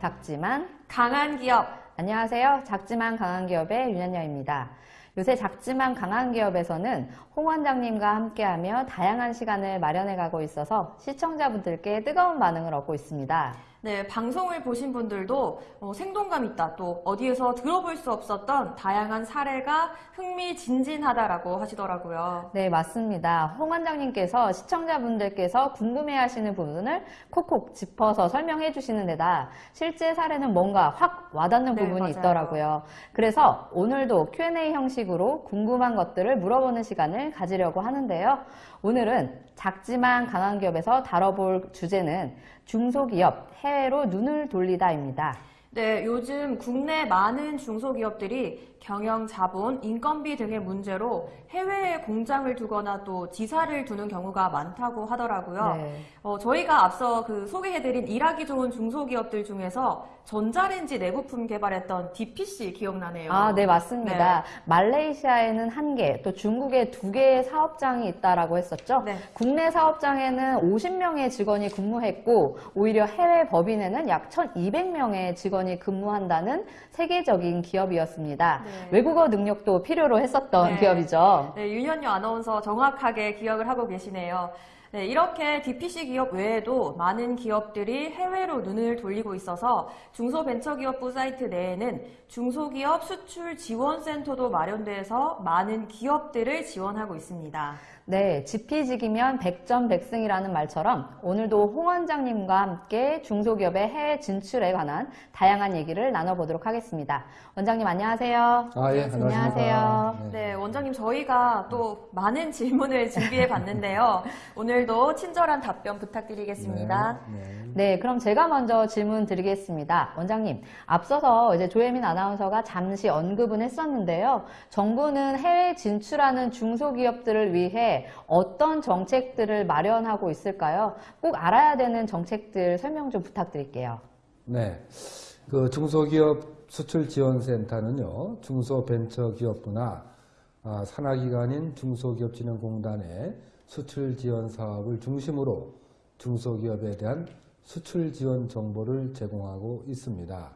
작지만 강한 기업. 안녕하세요. 작지만 강한 기업의 윤현녀입니다. 요새 작지만 강한 기업에서는 홍 원장님과 함께하며 다양한 시간을 마련해 가고 있어서 시청자분들께 뜨거운 반응을 얻고 있습니다. 네, 방송을 보신 분들도 어, 생동감 있다, 또 어디에서 들어볼 수 없었던 다양한 사례가 흥미진진하다라고 하시더라고요. 네, 맞습니다. 홍 원장님께서 시청자분들께서 궁금해 하시는 부분을 콕콕 짚어서 설명해 주시는 데다 실제 사례는 뭔가 확 와닿는 네, 부분이 맞아요. 있더라고요. 그래서 오늘도 Q&A 형식으로 궁금한 것들을 물어보는 시간을 가지려고 하는데요. 오늘은 작지만 강한 기업에서 다뤄볼 주제는 중소기업 해외로 눈을 돌리다입니다. 네, 요즘 국내 많은 중소기업들이 경영 자본, 인건비 등의 문제로 해외에 공장을 두거나 또 지사를 두는 경우가 많다고 하더라고요. 네. 어, 저희가 앞서 그 소개해드린 일하기 좋은 중소기업들 중에서 전자레인지 내부품 개발했던 DPC 기억나네요. 아, 네, 맞습니다. 말레이시아에는 한 개, 또 중국에 두 개의 사업장이 있다라고 했었죠. 네. 국내 사업장에는 50명의 직원이 근무했고, 오히려 해외 법인에는 약 1,200명의 직원이 근무한다는 세계적인 기업이었습니다. 네. 외국어 능력도 필요로 했었던 네. 기업이죠. 네, 윤현유 아나운서 정확하게 기억을 하고 계시네요. 네, 이렇게 DPC 기업 외에도 많은 기업들이 해외로 눈을 돌리고 있어서 중소벤처기업부 사이트 내에는 중소기업 수출 지원센터도 마련돼서 많은 기업들을 지원하고 있습니다. 네, 지피지기면 백전백승이라는 말처럼 오늘도 홍 원장님과 함께 중소기업의 해외 진출에 관한 다양한 얘기를 나눠보도록 하겠습니다. 원장님 안녕하세요. 아, 예, 안녕하세요. 안녕하십니까. 네, 원장님 저희가 또 많은 질문을 준비해 봤는데요. 오늘 도 친절한 답변 부탁드리겠습니다. 네, 네. 네, 그럼 제가 먼저 질문 드리겠습니다. 원장님, 앞서서 이제 조혜민 아나운서가 잠시 언급은 했었는데요. 정부는 해외 진출하는 중소기업들을 위해 어떤 정책들을 마련하고 있을까요? 꼭 알아야 되는 정책들 설명 좀 부탁드릴게요. 네. 그 중소기업 수출지원센터는요, 중소벤처기업부나 아, 산하기관인 중소기업진흥공단의 수출 지원 사업을 중심으로 중소기업에 대한 수출 지원 정보를 제공하고 있습니다.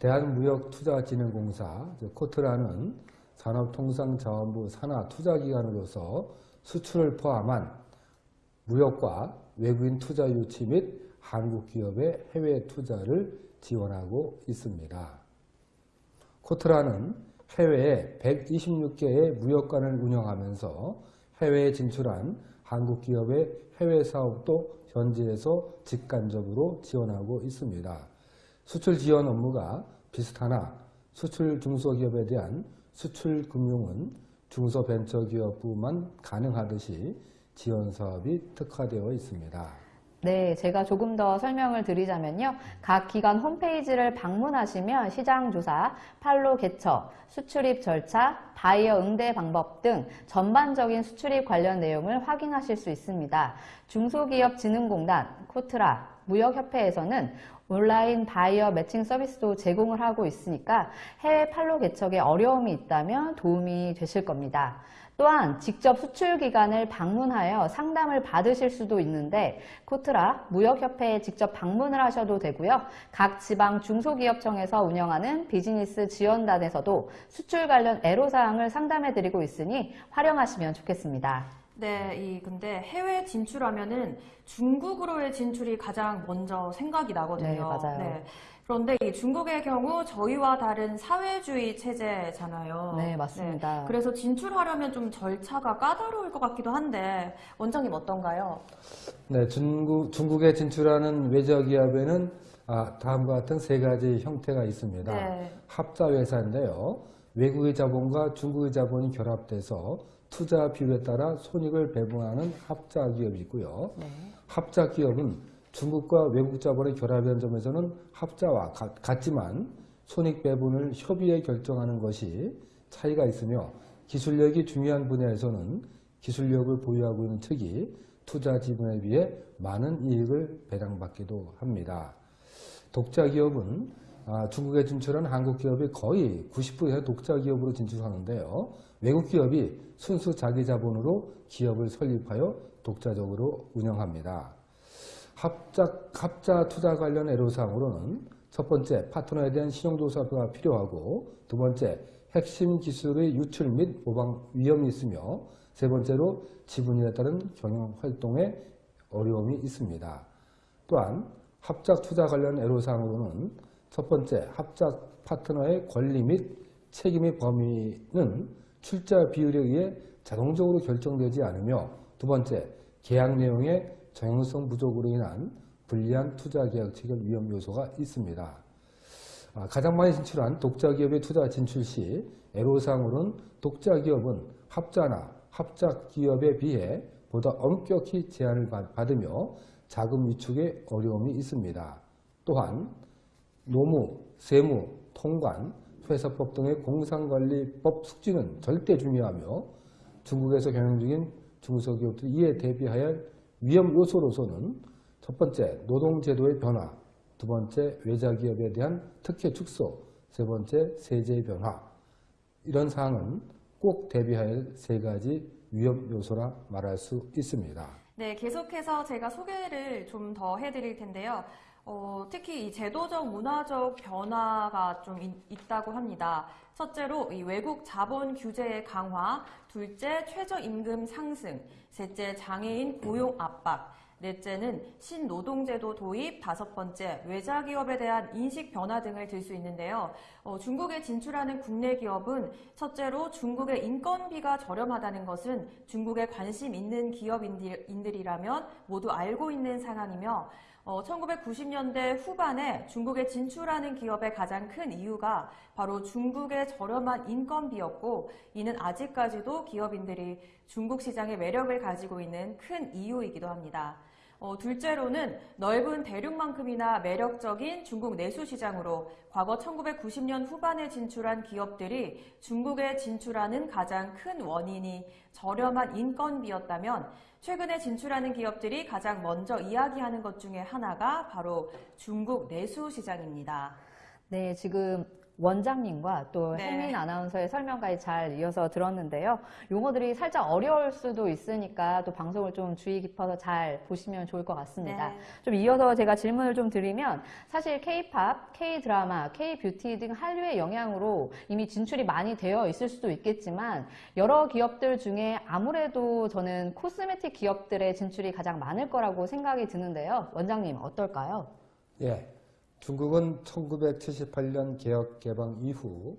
대한무역투자진흥공사, 즉 코트라는 산업통상자원부 산하투자기관으로서 수출을 포함한 무역과 외국인 투자 유치 및 한국 기업의 해외 투자를 지원하고 있습니다. 코트라는 해외에 126개의 무역관을 운영하면서 해외에 진출한 한국 기업의 해외 사업도 현지에서 직간접으로 지원하고 있습니다. 수출 지원 업무가 비슷하나 수출 중소기업에 대한 수출 금융은 중소벤처기업부만 가능하듯이 지원 사업이 특화되어 있습니다. 네, 제가 조금 더 설명을 드리자면요. 각 기관 홈페이지를 방문하시면 시장 조사, 판로 개척, 수출입 절차, 바이어 응대 방법 등 전반적인 수출입 관련 내용을 확인하실 수 있습니다. 중소기업진흥공단, 코트라, 무역협회에서는 온라인 바이어 매칭 서비스도 제공을 하고 있으니까 해외 판로 개척에 어려움이 있다면 도움이 되실 겁니다. 또한 직접 수출 기관을 방문하여 상담을 받으실 수도 있는데 코트라 무역협회에 직접 방문을 하셔도 되고요. 각 지방 중소기업청에서 운영하는 비즈니스 지원단에서도 수출 관련 애로사항을 상담해 드리고 있으니 활용하시면 좋겠습니다. 네, 이 근데 해외 진출하면은 중국으로의 진출이 가장 먼저 생각이 나거든요. 네, 맞아요. 그런데 이 중국의 경우 저희와 다른 사회주의 체제잖아요. 네, 맞습니다. 네, 그래서 진출하려면 좀 절차가 까다로울 것 같기도 한데 원장님 어떤가요? 네, 중국, 중국에 진출하는 외저기업에는 아, 다음과 같은 세 가지 형태가 있습니다. 네. 합자회사인데요. 외국의 자본과 중국의 자본이 결합돼서 투자 비율에 따라 손익을 배분하는 합자기업이 있고요. 네. 합자기업은 중국과 외국 자본의 결합이라는 점에서는 합자와 같, 같지만 손익 배분을 협의해 결정하는 것이 차이가 있으며 기술력이 중요한 분야에서는 기술력을 보유하고 있는 측이 투자 지분에 비해 많은 이익을 배당받기도 합니다. 독자 기업은 아, 중국에 진출한 한국 기업이 거의 90% 독자 기업으로 진출하는데요. 외국 기업이 순수 자기 자본으로 기업을 설립하여 독자적으로 운영합니다. 합자, 합자 투자 관련 애로사항으로는 첫 번째, 파트너에 대한 신용조사가 필요하고 두 번째, 핵심 기술의 유출 및 모방 위험이 있으며 세 번째로 지분에 따른 경영 활동에 어려움이 있습니다. 또한 합작 투자 관련 애로사항으로는 첫 번째, 합작 파트너의 권리 및 책임의 범위는 출자 비율에 의해 자동적으로 결정되지 않으며 두 번째, 계약 내용의 정형성 부족으로 인한 불리한 투자 계약 체결 위험 요소가 있습니다. 아, 가장 많이 진출한 독자 기업의 투자 진출 시 애로사항으로는 독자 기업은 합자나 합작 기업에 비해 보다 엄격히 제한을 받- 받으며 자금 위축에 어려움이 있습니다. 또한 노무, 세무, 통관, 회사법 등의 공상관리법 숙지는 절대 중요하며 중국에서 경영 중인 중소기업들이 이에 대비하여 위험 요소로서는 첫 번째 노동제도의 변화, 두 번째 외자기업에 대한 특혜 축소, 세 번째 세제의 변화 이런 사항은 꼭 대비해야 할세 가지 위험 요소라 말할 수 있습니다. 네, 계속해서 제가 소개를 좀 더 해드릴 텐데요. 어, 특히 이 제도적, 문화적 변화가 좀 있, 있다고 합니다. 첫째로 이 외국 자본 규제의 강화, 둘째 최저임금 상승, 셋째 장애인 고용 압박, 넷째는 신노동제도 도입, 다섯 번째 외자기업에 대한 인식 변화 등을 들 수 있는데요. 어, 중국에 진출하는 국내 기업은 첫째로 중국의 인건비가 저렴하다는 것은 중국에 관심 있는 기업인들이라면 모두 알고 있는 상황이며 어, 1990년대 후반에 중국에 진출하는 기업의 가장 큰 이유가 바로 중국의 저렴한 인건비였고 이는 아직까지도 기업인들이 중국 시장의 매력을 가지고 있는 큰 이유이기도 합니다. 어, 둘째로는 넓은 대륙만큼이나 매력적인 중국 내수 시장으로 과거 1990년 후반에 진출한 기업들이 중국에 진출하는 가장 큰 원인이 저렴한 인건비였다면 최근에 진출하는 기업들이 가장 먼저 이야기하는 것 중에 하나가 바로 중국 내수 시장입니다. 네, 지금 원장님과 또 네. 혜민 아나운서의 설명까지 잘 이어서 들었는데요. 용어들이 살짝 어려울 수도 있으니까 또 방송을 좀 주의 깊어서 잘 보시면 좋을 것 같습니다. 네. 좀 이어서 제가 질문을 좀 드리면 사실 K-팝, K-드라마, K-뷰티 등 한류의 영향으로 이미 진출이 많이 되어 있을 수도 있겠지만 여러 기업들 중에 아무래도 저는 코스메틱 기업들의 진출이 가장 많을 거라고 생각이 드는데요. 원장님 어떨까요? 예. 중국은 1978년 개혁 개방 이후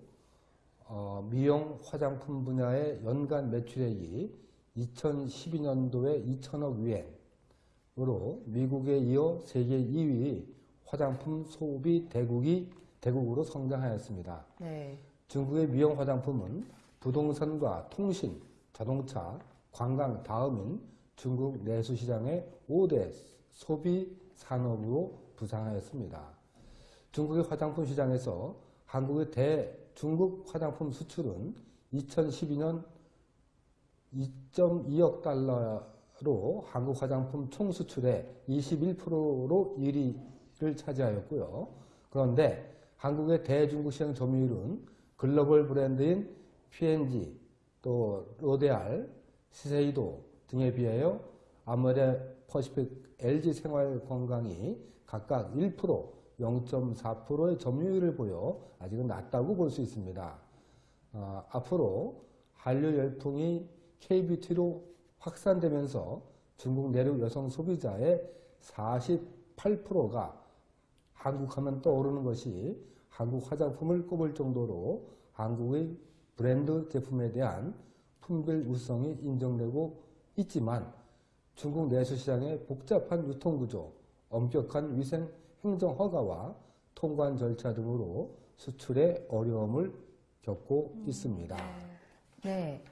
어, 미용 화장품 분야의 연간 매출액이 2012년도에 2천억 위엔으로 미국에 이어 세계 2위 화장품 소비 대국이 대국으로 성장하였습니다. 네. 중국의 미용 화장품은 부동산과 통신, 자동차, 관광 다음인 중국 내수 시장의 5대 소비 산업으로 부상하였습니다. 중국의 화장품 시장에서 한국의 대 중국 화장품 수출은 2012년 2.2억 달러로 한국 화장품 총 수출의 21%로 1위를 차지하였고요. 그런데 한국의 대중국 시장 점유율은 글로벌 브랜드인 P&G, 또 로데알, 시세이도 등에 비하여 아모레 퍼시픽, LG 생활 건강이 각각 1%, 0.4%의 점유율을 보여 아직은 낮다고 볼 수 있습니다. 어, 앞으로 한류 열풍이 K-뷰티로 확산되면서 중국 내륙 여성 소비자의 48%가 한국 하면 떠오르는 것이 한국 화장품을 꼽을 정도로 한국의 브랜드 제품에 대한 품별 우수성이 인정되고 있지만 중국 내수 시장의 복잡한 유통구조, 엄격한 위생 행정 허가와 통관 절차 등으로 수출에 어려움을 겪고 있습니다. 네.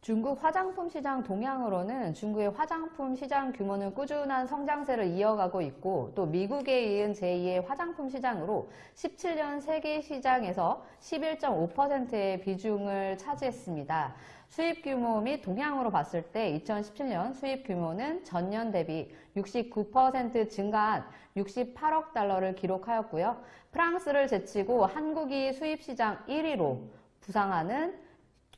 중국 화장품 시장 동향으로는 중국의 화장품 시장 규모는 꾸준한 성장세를 이어가고 있고 또 미국에 이은 제2의 화장품 시장으로 17년 세계 시장에서 11.5%의 비중을 차지했습니다. 수입 규모 및 동향으로 봤을 때 2017년 수입 규모는 전년 대비 69% 증가한 68억 달러를 기록하였고요. 프랑스를 제치고 한국이 수입 시장 1위로 부상하는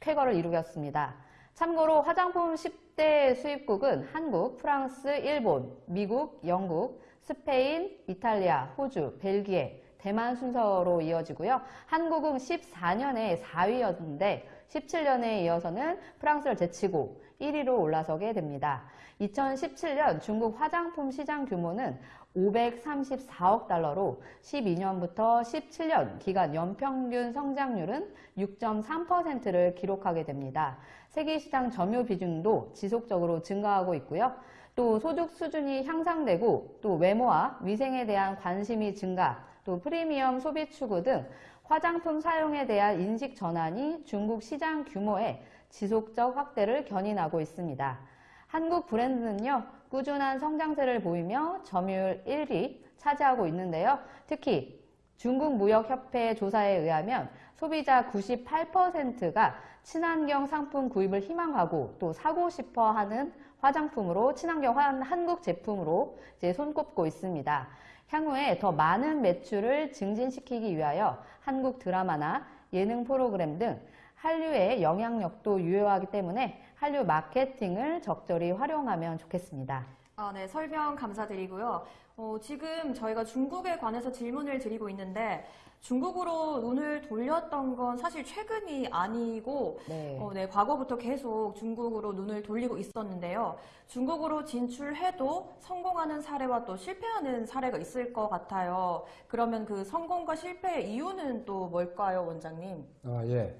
쾌거를 이루었습니다. 참고로 화장품 10대 수입국은 한국, 프랑스, 일본, 미국, 영국, 스페인, 이탈리아, 호주, 벨기에, 대만 순서로 이어지고요. 한국은 14년에 4위였는데 17년에 이어서는 프랑스를 제치고 1위로 올라서게 됩니다. 2017년 중국 화장품 시장 규모는 534억 달러로 12년부터 17년 기간 연평균 성장률은 6.3%를 기록하게 됩니다. 세계 시장 점유 비중도 지속적으로 증가하고 있고요. 또 소득 수준이 향상되고 또 외모와 위생에 대한 관심이 증가, 또 프리미엄 소비 추구 등 화장품 사용에 대한 인식 전환이 중국 시장 규모의 지속적 확대를 견인하고 있습니다. 한국 브랜드는요, 꾸준한 성장세를 보이며 점유율 1위 차지하고 있는데요. 특히 중국 무역협회 조사에 의하면 소비자 98%가 친환경 상품 구입을 희망하고 또 사고 싶어 하는 화장품으로 친환경 한- 한국 제품으로 이제 손꼽고 있습니다. 향후에 더 많은 매출을 증진시키기 위하여 한국 드라마나 예능 프로그램 등 한류의 영향력도 유효하기 때문에 한류 마케팅을 적절히 활용하면 좋겠습니다. 아, 네, 설명 감사드리고요. 어, 지금 저희가 중국에 관해서 질문을 드리고 있는데 중국으로 눈을 돌렸던 건 사실 최근이 아니고 네. 어, 네, 과거부터 계속 중국으로 눈을 돌리고 있었는데요. 중국으로 진출해도 성공하는 사례와 또 실패하는 사례가 있을 것 같아요. 그러면 그 성공과 실패의 이유는 또 뭘까요, 원장님? 아, 예.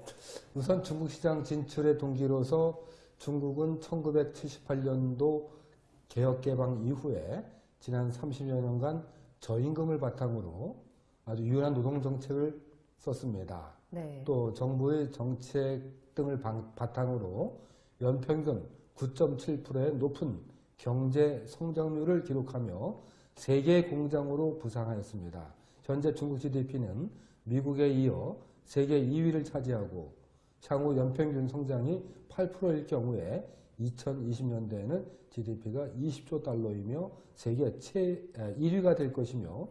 우선 중국 시장 진출의 동기로서 중국은 1978년도 개혁 개방 이후에 지난 30여 년간 저임금을 바탕으로 아주 유연한 노동 정책을 썼습니다. 네. 또 정부의 정책 등을 방- 바탕으로 연평균 9.7%의 높은 경제 성장률을 기록하며 세계 공장으로 부상하였습니다. 현재 중국 GDP는 미국에 이어 세계 2위를 차지하고 향후 연평균 성장이 8%일 경우에 2020년대에는 GDP가 20조 달러이며 세계 최 1위가 될 것이며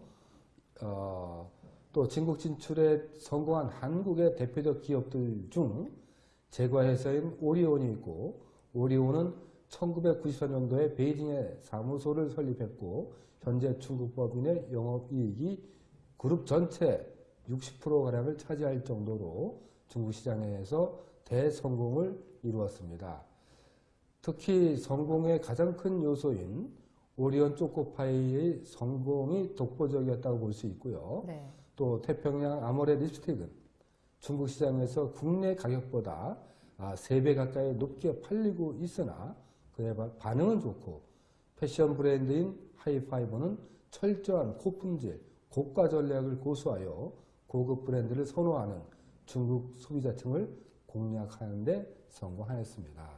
어, 또 진국 진출에 성공한 한국의 대표적 기업들 중 제과회사인 오리온이 있고 오리온은 1994년도에 베이징에 사무소를 설립했고 현재 중국 법인의 영업이익이 그룹 전체 60%가량을 차지할 정도로 중국 시장에서 대성공을 이루었습니다. 특히 성공의 가장 큰 요소인 오리온 초코파이의 성공이 독보적이었다고 볼 수 있고요. 네. 또 태평양 아모레 립스틱은 중국 시장에서 국내 가격보다 아, 3배 가까이 높게 팔리고 있으나 그에 바- 반응은 좋고 패션 브랜드인 하이파이브는 철저한 고품질, 고가 전략을 고수하여 고급 브랜드를 선호하는 중국 소비자층을 공략하는 데 성공하였습니다.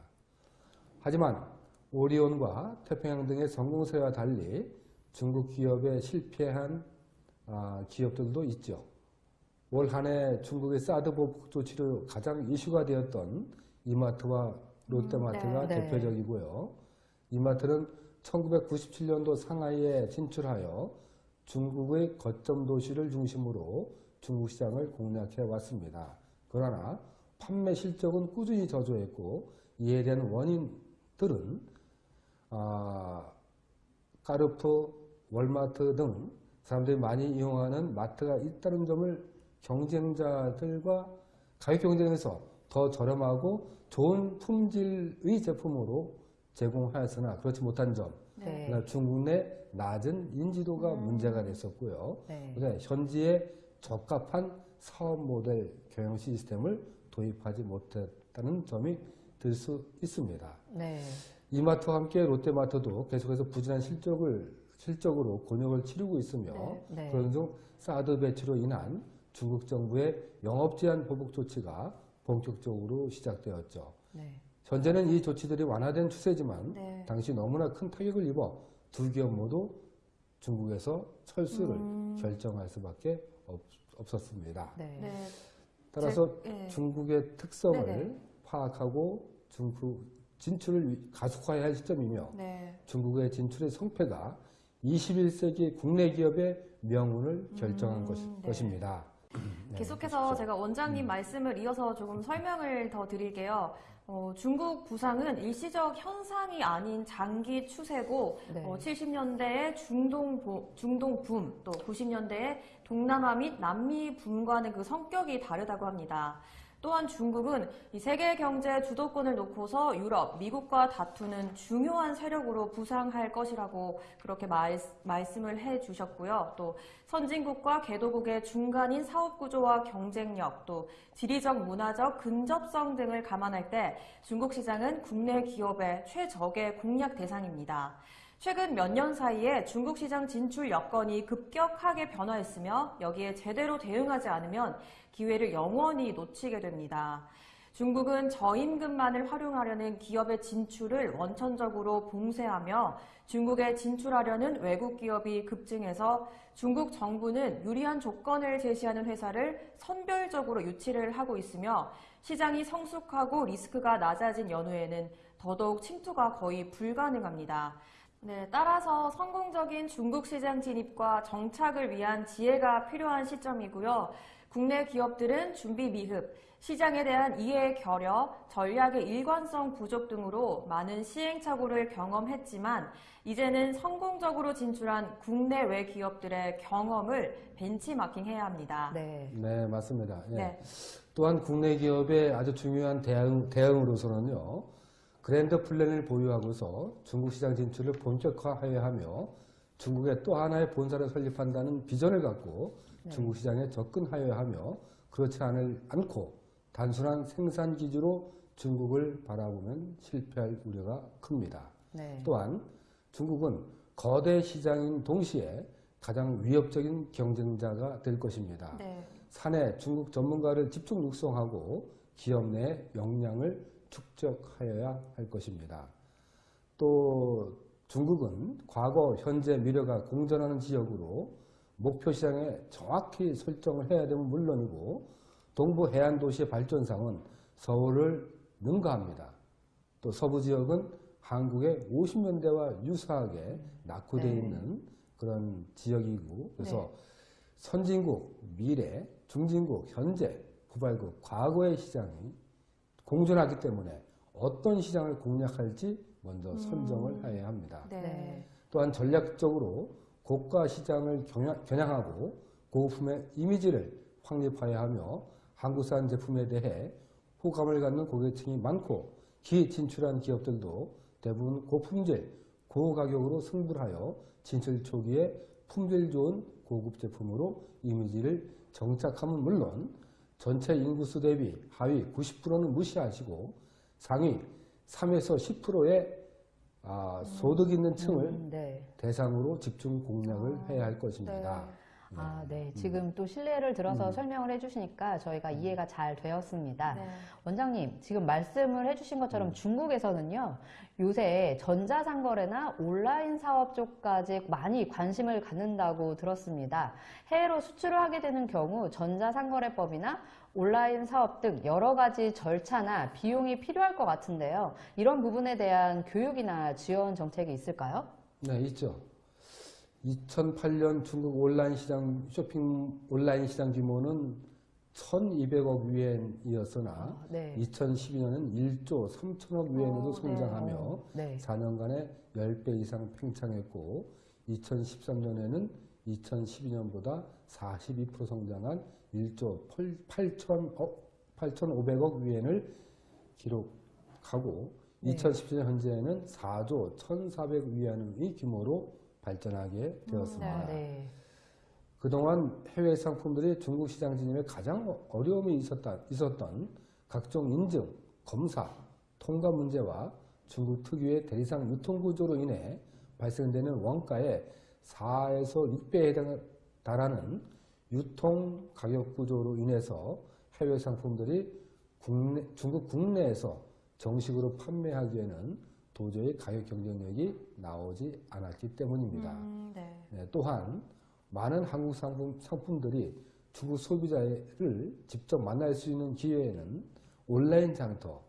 하지만 오리온과 태평양 등의 성공 사례와 달리 중국 기업에 실패한 아, 기업들도 있죠. 올 한 해 중국의 사드 보복 조치로 가장 이슈가 되었던 이마트와 롯데마트가 음, 네. 대표적이고요. 이마트는 1997년도 상하이에 진출하여 중국의 거점 도시를 중심으로 중국 시장을 공략해 왔습니다. 그러나 판매 실적은 꾸준히 저조했고 이에 대한 원인들은 아, 까르푸, 월마트 등 사람들이 많이 이용하는 마트가 있다는 점을 경쟁자들과 가격 경쟁에서 더 저렴하고 좋은 품질의 제품으로 제공하였으나 그렇지 못한 점, 네. 중국 내 낮은 인지도가 문제가 됐었고요. 네. 현지에 적합한 사업 모델 경영 시스템을 도입하지 못했다는 점이 들 수 있습니다. 네. 이마트와 함께 롯데마트도 계속해서 부진한 실적을 실적으로 곤욕을 치르고 있으며 네, 네. 그런 중 사드 배치로 인한 중국 정부의 영업 제한 보복 조치가 본격적으로 시작되었죠. 네. 현재는 이 조치들이 완화된 추세지만 네. 당시 너무나 큰 타격을 입어 두 기업 모두 중국에서 철수를 음. 결정할 수밖에 없, 없었습니다. 네. 네. 따라서 제- 예. 중국의 특성을 네네. 파악하고 중국 진출을 위- 가속화해야 할 시점이며 네. 중국의 진출의 성패가 21세기 국내 기업의 명운을 결정한 음, 것, 네. 것입니다. 네, 계속해서 해주십시오. 제가 원장님 말씀을 이어서 조금 설명을 더 드릴게요. 어, 중국 부상은 일시적 현상이 아닌 장기 추세고 네. 어, 70년대의 중동, 보- 중동 붐, 또 90년대의 동남아 및 남미 붐과는 그 성격이 다르다고 합니다. 또한 중국은 이 세계 경제 주도권을 놓고서 유럽, 미국과 다투는 중요한 세력으로 부상할 것이라고 그렇게 말, 말씀을 해 주셨고요. 또 선진국과 개도국의 중간인 사업 구조와 경쟁력, 또 지리적 문화적 근접성 등을 감안할 때 중국 시장은 국내 기업의 최적의 공략 대상입니다. 최근 몇 년 사이에 중국 시장 진출 여건이 급격하게 변화했으며 여기에 제대로 대응하지 않으면 기회를 영원히 놓치게 됩니다. 중국은 저임금만을 활용하려는 기업의 진출을 원천적으로 봉쇄하며 중국에 진출하려는 외국 기업이 급증해서 중국 정부는 유리한 조건을 제시하는 회사를 선별적으로 유치를 하고 있으며 시장이 성숙하고 리스크가 낮아진 연후에는 더더욱 침투가 거의 불가능합니다. 네, 따라서 성공적인 중국 시장 진입과 정착을 위한 지혜가 필요한 시점이고요. 국내 기업들은 준비 미흡, 시장에 대한 이해 결여, 전략의 일관성 부족 등으로 많은 시행착오를 경험했지만 이제는 성공적으로 진출한 국내외 기업들의 경험을 벤치마킹해야 합니다. 네. 네, 맞습니다. 예. 네. 또한 국내 기업의 아주 중요한 대응, 대응으로서는요, 그랜드 플랜을 보유하고서 중국 시장 진출을 본격화해야 하며 중국에 또 하나의 본사를 설립한다는 비전을 갖고 네. 중국 시장에 접근하여야 하며 그렇지 않을, 않고 단순한 생산 기지로 중국을 바라보면 실패할 우려가 큽니다. 네. 또한 중국은 거대 시장인 동시에 가장 위협적인 경쟁자가 될 것입니다. 네. 사내 중국 전문가를 집중 육성하고 기업 내 역량을 축적하여야 할 것입니다. 또 중국은 과거, 현재 미래가 공존하는 지역으로 목표 시장에 정확히 설정을 해야 되면 물론이고 동부 해안 도시의 발전상은 서울을 능가합니다. 또 서부 지역은 한국의 50년대와 유사하게 낙후되어 네. 있는 그런 지역이고 그래서 네. 선진국, 미래, 중진국, 현재, 후발국, 과거의 시장이 공존하기 때문에 어떤 시장을 공략할지 먼저 선정을 해야 합니다. 네. 네. 또한 전략적으로 고가 시장을 겨냥- 겨냥 하고 고품의 이미지를 확립해야 하며 한국산 제품에 대해 호감을 갖는 고객층이 많고 기 진출한 기업들도 대부분 고품질, 고가격으로 승부를 하여 진출 초기에 품질 좋은 고급 제품으로 이미지를 정착하면 물론 전체 인구수 대비 하위 90%는 무시하시고 상위 3에서 10%의 아, 소득 있는 층을 음, 네. 대상으로 집중 공략을 아, 해야 할 것입니다. 아, 네. 지금 또 신뢰를 들어서 음. 설명을 해주시니까 저희가 이해가 잘 되었습니다. 네. 원장님, 지금 말씀을 해주신 음. 것처럼 중국에서는요, 요새 전자상거래나 온라인 사업 쪽까지 많이 관심을 갖는다고 들었습니다. 해외로 수출을 하게 되는 경우 전자상거래법이나 온라인 사업 등 여러 가지 절차나 비용이 필요할 것 같은데요. 이런 부분에 대한 교육이나 지원 정책이 있을까요? 네, 있죠. 2008년 중국 온라인 시장 쇼핑 온라인 시장 규모는 1,200억 위엔이었으나 아, 네. 2012년은 1조 3천억 위엔으로 어, 네. 성장하며 네. 4년간에 10배 이상 팽창했고 2013년에는 2012년보다 42% 성장한 1조 8천, 8,500억 위엔을 기록하고 네. 2017년 현재는 4조 1,400 위안의 규모로 발전하게 되었습니다. 네. 그동안 해외 상품들이 중국 시장 진입에 가장 어려움이 있었다, 있었던 각종 인증, 검사, 통과 문제와 중국 특유의 대리상 유통 구조로 인해 발생되는 원가의 4에서 6배에 해당- 달하는 유통 가격 구조로 인해서 해외 상품들이 국내- 중국 국내에서 정식으로 판매하기에는 도저히 가격 경쟁력이 나오지 않았기 때문입니다. 음, 네. 네, 또한 많은 한국 상품, 상품들이 중국 소비자를 직접 만날 수 있는 기회에는 온라인 장터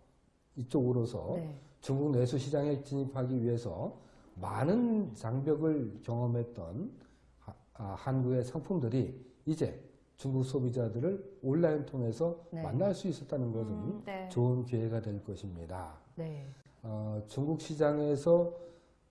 이쪽으로서 네. 중국 내수 시장에 진입하기 위해서 많은 장벽을 경험했던 하- 아, 한국의 상품들이 이제 중국 소비자들을 온라인 통해서 네. 만날 수 있었다는 것은 음, 네. 좋은 기회가 될 것입니다. 네. 어, 중국 시장에서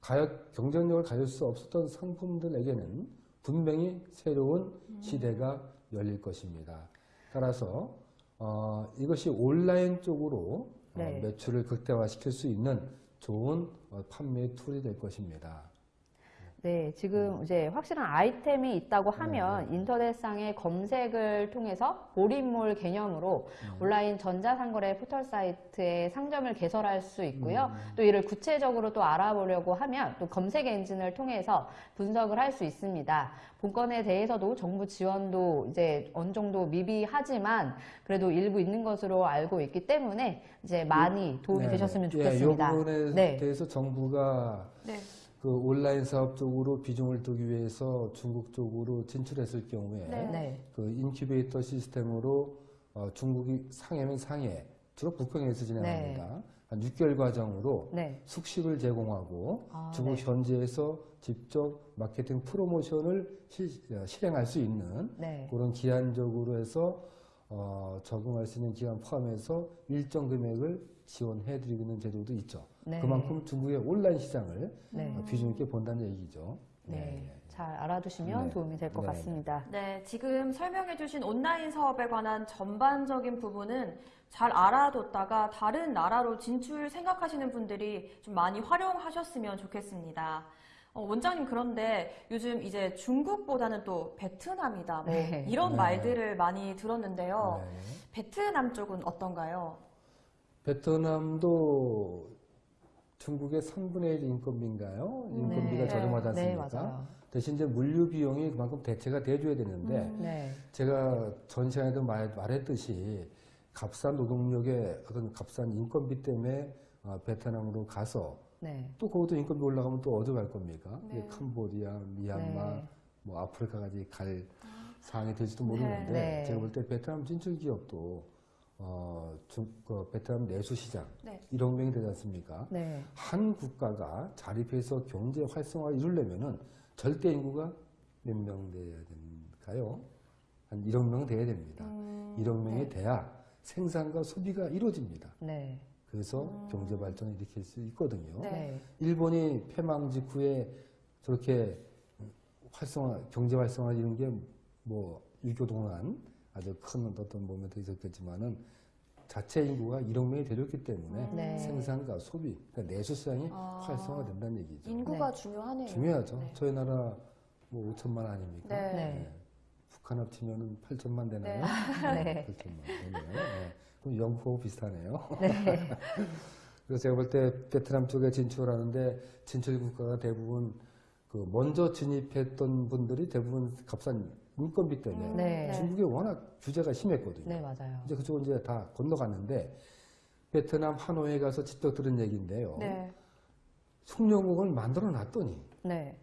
가격 경쟁력을 가질 수 없었던 상품들에게는 분명히 새로운 시대가 열릴 것입니다. 따라서 어, 이것이 온라인 쪽으로 어, 네. 매출을 극대화시킬 수 있는 좋은 어, 판매 툴이 될 것입니다. 네, 지금 이제 확실한 아이템이 있다고 하면 인터넷상의 검색을 통해서 몰입몰 개념으로 온라인 전자상거래 포털 사이트에 상점을 개설할 수 있고요. 또 이를 구체적으로 또 알아보려고 하면 또 검색 엔진을 통해서 분석을 할 수 있습니다. 본건에 대해서도 정부 지원도 이제 어느 정도 미비하지만 그래도 일부 있는 것으로 알고 있기 때문에 이제 많이 도움이 네, 되셨으면 네. 좋겠습니다. 예, 이 부분에 네. 대해서 정부가 네. 그 온라인 사업 쪽으로 비중을 두기 위해서 중국 쪽으로 진출했을 경우에 네. 네. 그 인큐베이터 시스템으로 어, 중국이 상해면 상해 주로 북경에서 진행합니다. 한 6개월 과정으로 네. 숙식을 제공하고 아, 중국 네. 현지에서 직접 마케팅 프로모션을 시, 어, 실행할 수 있는 네. 그런 기한적으로 해서 어, 적응할 수 있는 기간 포함해서 일정 금액을 지원해드리고 있는 제도도 있죠. 네. 그만큼 중국의 온라인 시장을 네. 어, 비중 있게 본다는 얘기죠. 네. 잘 알아두시면 네. 도움이 될것 네. 같습니다. 네, 지금 설명해 주신 온라인 사업에 관한 전반적인 부분은 잘 알아뒀다가 다른 나라로 진출 생각하시는 분들이 좀 많이 활용하셨으면 좋겠습니다. 어, 원장님 그런데 요즘 이제 중국보다는 또 베트남이다 뭐 네. 이런 네. 말들을 많이 들었는데요. 네. 베트남 쪽은 어떤가요? 베트남도 중국의 3분의 1 인건비인가요? 인건비가 네. 저렴하지 네, 않습니까? 맞아요. 대신 이제 물류 비용이 그만큼 대체가 돼줘야 되는데 음. 네. 제가 전 시간에도 말, 말했듯이 값싼 노동력의 어떤 값싼 인건비 때문에 어, 베트남으로 가서 네. 또 거기도 인건비 올라가면 또 어디 갈 겁니까? 네. 캄보디아, 미얀마, 네. 뭐 아프리카까지 갈 상황이 될지도 모르는데 네. 제가 볼 때 베트남 진출 기업도 어, 중, 그 베트남 내수 시장 네. 1억 명이 되지 않습니까? 네. 한 국가가 자립해서 경제 활성화를 이루려면은 절대 인구가 몇 명 돼야 될까요? 한 1억 명 돼야 됩니다. 음, 1억 명이 네. 돼야 생산과 소비가 이루어집니다. 네. 그래서 경제 발전을 일으킬 수 있거든요. 음. 네. 네. 일본이 패망 직후에 저렇게 활성화, 경제 활성화 이런 게 뭐 유교 동안 아주 큰 어떤 모멘트 있었겠지만은 자체 인구가 1억 명이 되렸기 때문에 네. 생산과 소비, 그러니까 내수 시장이 아. 활성화된다는 얘기죠. 인구가 중요하네요. 중요하죠. 네. 저희 나라 뭐 5천만 아닙니까? 네. 네. 북한 합치면은 8천만 되나요? 네. 8천만 되네요. 네. 그럼 영국하고 비슷하네요. 네. 그래서 제가 볼 때 베트남 쪽에 진출하는데 진출 국가가 대부분 그 먼저 진입했던 분들이 대부분 값싼 인건비 때문에 네. 중국이 워낙 규제가 심했거든요. 네, 맞아요. 이제 그쪽은 이제 다 건너갔는데 베트남 하노이에 가서 직접 들은 얘기인데요. 네. 숙련국을 만들어 놨더니 네.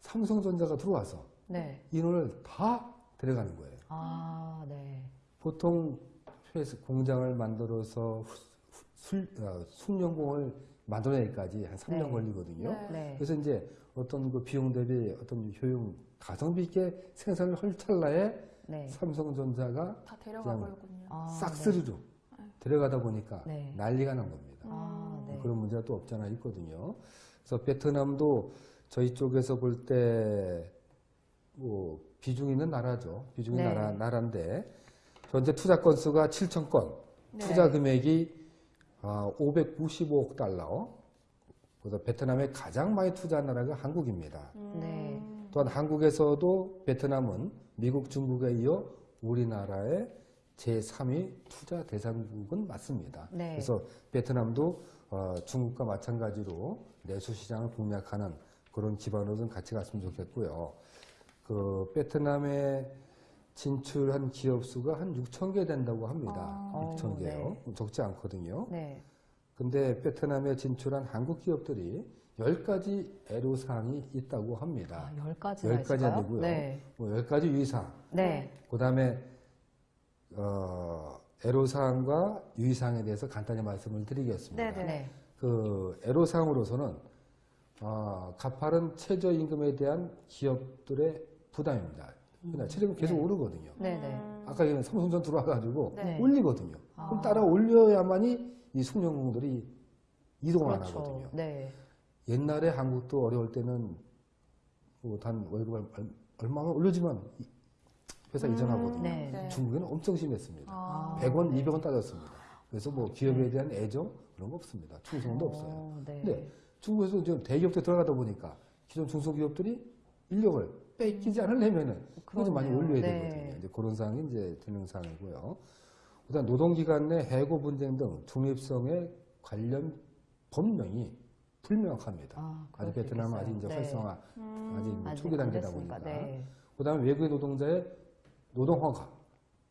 삼성전자가 들어와서 네. 인원을 다 데려가는 거예요. 아, 네. 보통 회사 공장을 만들어서 술, 어, 숙련공을 만들어내기까지 한 3년 네. 걸리거든요. 네. 네. 그래서 이제 어떤 그 비용 대비 어떤 효용, 가성비 있게 생산을 할 찰나에 네. 다 삼성전자가 그냥 데려가 버렸군요. 아, 싹쓸이로 들어가다 보니까 네. 난리가 난 겁니다. 아, 네. 그런 문제가 또 없잖아 있거든요. 그래서 베트남도 저희 쪽에서 볼 때 뭐 비중 있는 나라죠. 비중 있는 네. 나라, 나라인데 현재 투자 건수가 7천 건, 네. 투자 금액이 아, 595억 달러. 그래서 베트남에 가장 많이 투자한 나라가 한국입니다. 네. 음. 또한 한국에서도 베트남은 미국, 중국에 이어 우리나라의 제3위 투자 대상국은 맞습니다. 네. 그래서 베트남도 어, 중국과 마찬가지로 내수 시장을 공략하는 그런 기반으로 좀 같이 갔으면 좋겠고요. 그 베트남에 진출한 기업 수가 한 6천 개 된다고 합니다. 아. 6천 어, 개요. 적지 않거든요. 네. 근데 베트남에 진출한 한국 기업들이 10가지 애로사항이 있다고 합니다. 아, 열 가지나 열 가지 있을까요? 아니고요. 네. 뭐 10가지 유의사항. 네. 그 다음에, 어, 애로사항과 유의사항에 대해서 간단히 말씀을 드리겠습니다. 네네. 네. 그, 애로사항으로서는, 어, 가파른 최저임금에 대한 기업들의 부담입니다. 그러니까 체력은 계속 네. 오르거든요. 네네. 음. 아까 전에 삼성전 들어와가지고 네. 올리거든요. 아. 그럼 따라 올려야만이 이 숙련공들이 이동을 안 그렇죠. 하거든요. 네. 옛날에 한국도 어려울 때는 뭐단 월급 얼- 얼마만 올려주면 이- 회사 음. 이전하거든요. 네. 네. 중국에는 엄청 심했습니다. 아. 100원, 200원 따졌습니다. 그래서 뭐 기업에 대한 애정 그런 거 없습니다. 충성도 어, 없어요. 네. 근데 중국에서 지금 대기업들 들어가다 보니까 기존 중소기업들이 인력을 뺏기지 않으려면은 그거 좀 많이. 올려야 네. 되거든요. 이제 그런 사항이 이제 되는 사항이고요. 그다음 노동기관 내 해고 분쟁 등 중립성에 관련 법령이 불명확합니다. 아, 수 베트남은 아직 이제 있겠어요. 네. 활성화 음. 아직 뭐 초기 안 단계다 보니까. 네. 그다음에 외국인 노동자의 노동 허가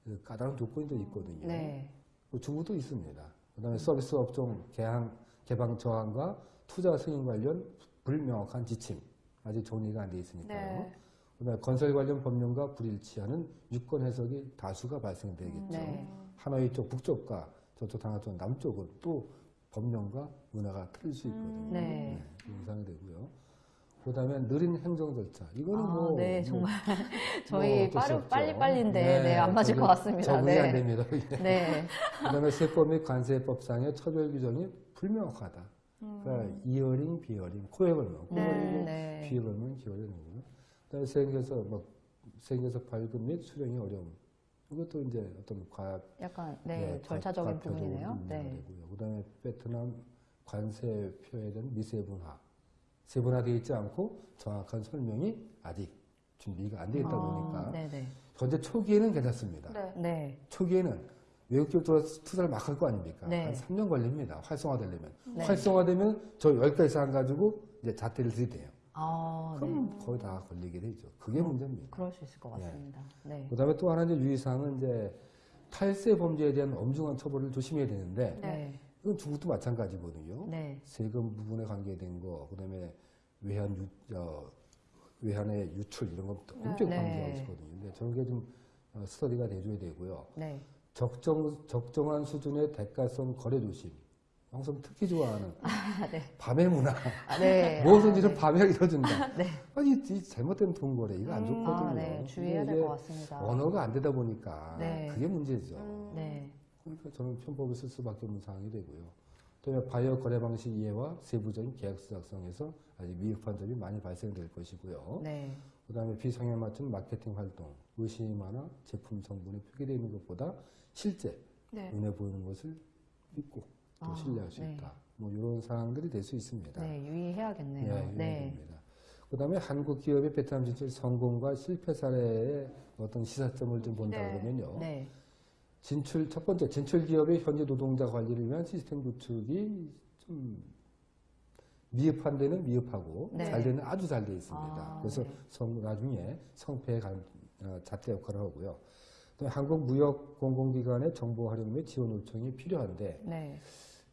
그 까다로운 조건도 있거든요. 네. 그 중국도 있습니다. 그다음에 서비스 업종 개항, 개방 저항과 투자 승인 관련 불명확한 지침 아직 정리가 안 돼 있으니까요. 네. 그다음에 건설 관련 법령과 불일치하는 유권 해석이 다수가 발생되겠죠. 네. 하노이 쪽 북쪽과 저쪽 당하 쪽 남쪽은 또 법령과 문화가 틀릴 수 있거든요. 네. 그런 상이 되고요. 그다음에 느린 행정 절차. 이거는 아, 뭐 네, 뭐 정말 뭐 저희 수 빠르. 빨리 빨리인데 네, 안 맞을 것 같습니다. 적응이 네. 안 됩니다. 이게. 네. 그다음에 세법 및 관세법상의 처벌 규정이 불명확하다. 그러니까 이현령, 비현령, 코에 걸면 코에 네. 네. 귀에 걸면 걸리는 그다음에 생겨서 뭐 생겨서 발급 및 수령이 어려움. 이것도 이제 어떤 과학 약간 네, 절차적인 부분이네요. 네. 되고요. 그다음에 베트남 관세표에 대한 미세분화, 세분화되어 있지 않고 정확한 설명이 아직 준비가 안 되어 있다 보니까 아, 네네. 현재 초기에는 괜찮습니다. 네. 네. 초기에는 외국 기업 들어와서 투자를 막 할 거 아닙니까? 네. 한 3년 걸립니다. 활성화되려면. 네. 활성화되면 저 여기까지 안 가지고 이제 자퇴를 들이대요. 아, 네. 그럼 거의 다 걸리게 되죠. 그게 문제입니다. 그럴 수 있을 것 같습니다. 네. 그 다음에 또 하나 이제 유의사항은 이제 탈세 범죄에 대한 엄중한 처벌을 조심해야 되는데 네. 이건 중국도 마찬가지거든요. 네. 세금 부분에 관계된 거, 그다음에 외환 유, 어, 외환의 유출 이런 거 엄청 네. 관계가 있거든요. 근데 저런 게좀 어, 스터디가 돼줘야 되고요. 네. 적정 적정한 수준의 대가성 거래 조심. 항상 특히 좋아하는 아, 네. 밤의 문화. 아, 네. 무엇인지 좀 아, 밤에 이뤄준다. 네. 아니 이 잘못된 돈 거래 이거 안 음. 좋거든요. 아, 네. 주의해야 될 것 같습니다. 언어가 안 되다 보니까 네. 그게 문제죠. 음. 네. 그러니까 저는 편법을 쓸 수밖에 없는 상황이 되고요. 또 바이오 거래 방식 이해와 세부적인 계약서 작성에서 아직 미흡한 점이 많이 발생될 것이고요. 네. 그다음에 비상에 맞춘 마케팅 활동, 의심하나 제품 성분에 표기되어 있는 것보다 실제 네. 눈에 보이는 것을 믿고 또 아, 신뢰할 수 네. 있다. 뭐 이런 사항들이 될 수 있습니다. 네. 유의해야겠네요. 예, 네. 입니다 그 다음에 한국 기업의 베트남 진출 성공과 실패 사례의 어떤 시사점을 좀 본다 네. 그러면요. 네. 진출 첫 번째 진출 기업의 현재 노동자 관리를 위한 시스템 구축이 좀 미흡한 데는 미흡하고 네. 잘 되는 아주 잘 돼 있습니다. 아, 그래서 네. 성, 나중에 성패에 간 어, 잣대 역할을 하고요. 또 한국 무역 공공기관의 정보 활용 및 지원 요청이 필요한데 네.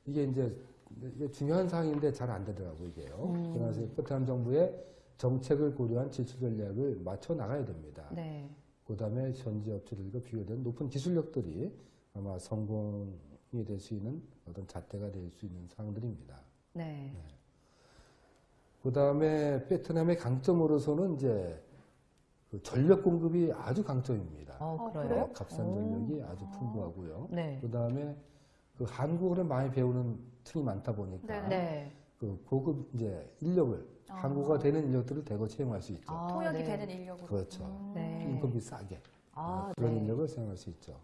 이게 이제 이게 중요한 사항인데 잘 안 되더라고요, 이게요. 음. 그래서 베트남 정부의 정책을 고려한 지출 전략을 맞춰 나가야 됩니다. 네. 그 다음에 현지 업체들과 비교된 높은 기술력들이 아마 성공이 될 수 있는 어떤 잣대가 될 수 있는 사항들입니다. 네. 그 다음에 베트남의 강점으로서는 이제 그 전력 공급이 아주 강점입니다. 어, 어, 그래요? 그래요? 값싼 오. 전력이 아주 풍부하고요. 네. 그 다음에 그 한국어를 많이 배우는 층이 많다 보니까 네. 네. 그 고급 이제 인력을 아. 한국어가 되는 인력들을 대거 채용할 수 있죠. 아, 통역이 네. 되는 인력으로. 그렇죠. 음. 네. 인건비 싸게. 아, 그런 네. 인력을 사용할 수 있죠.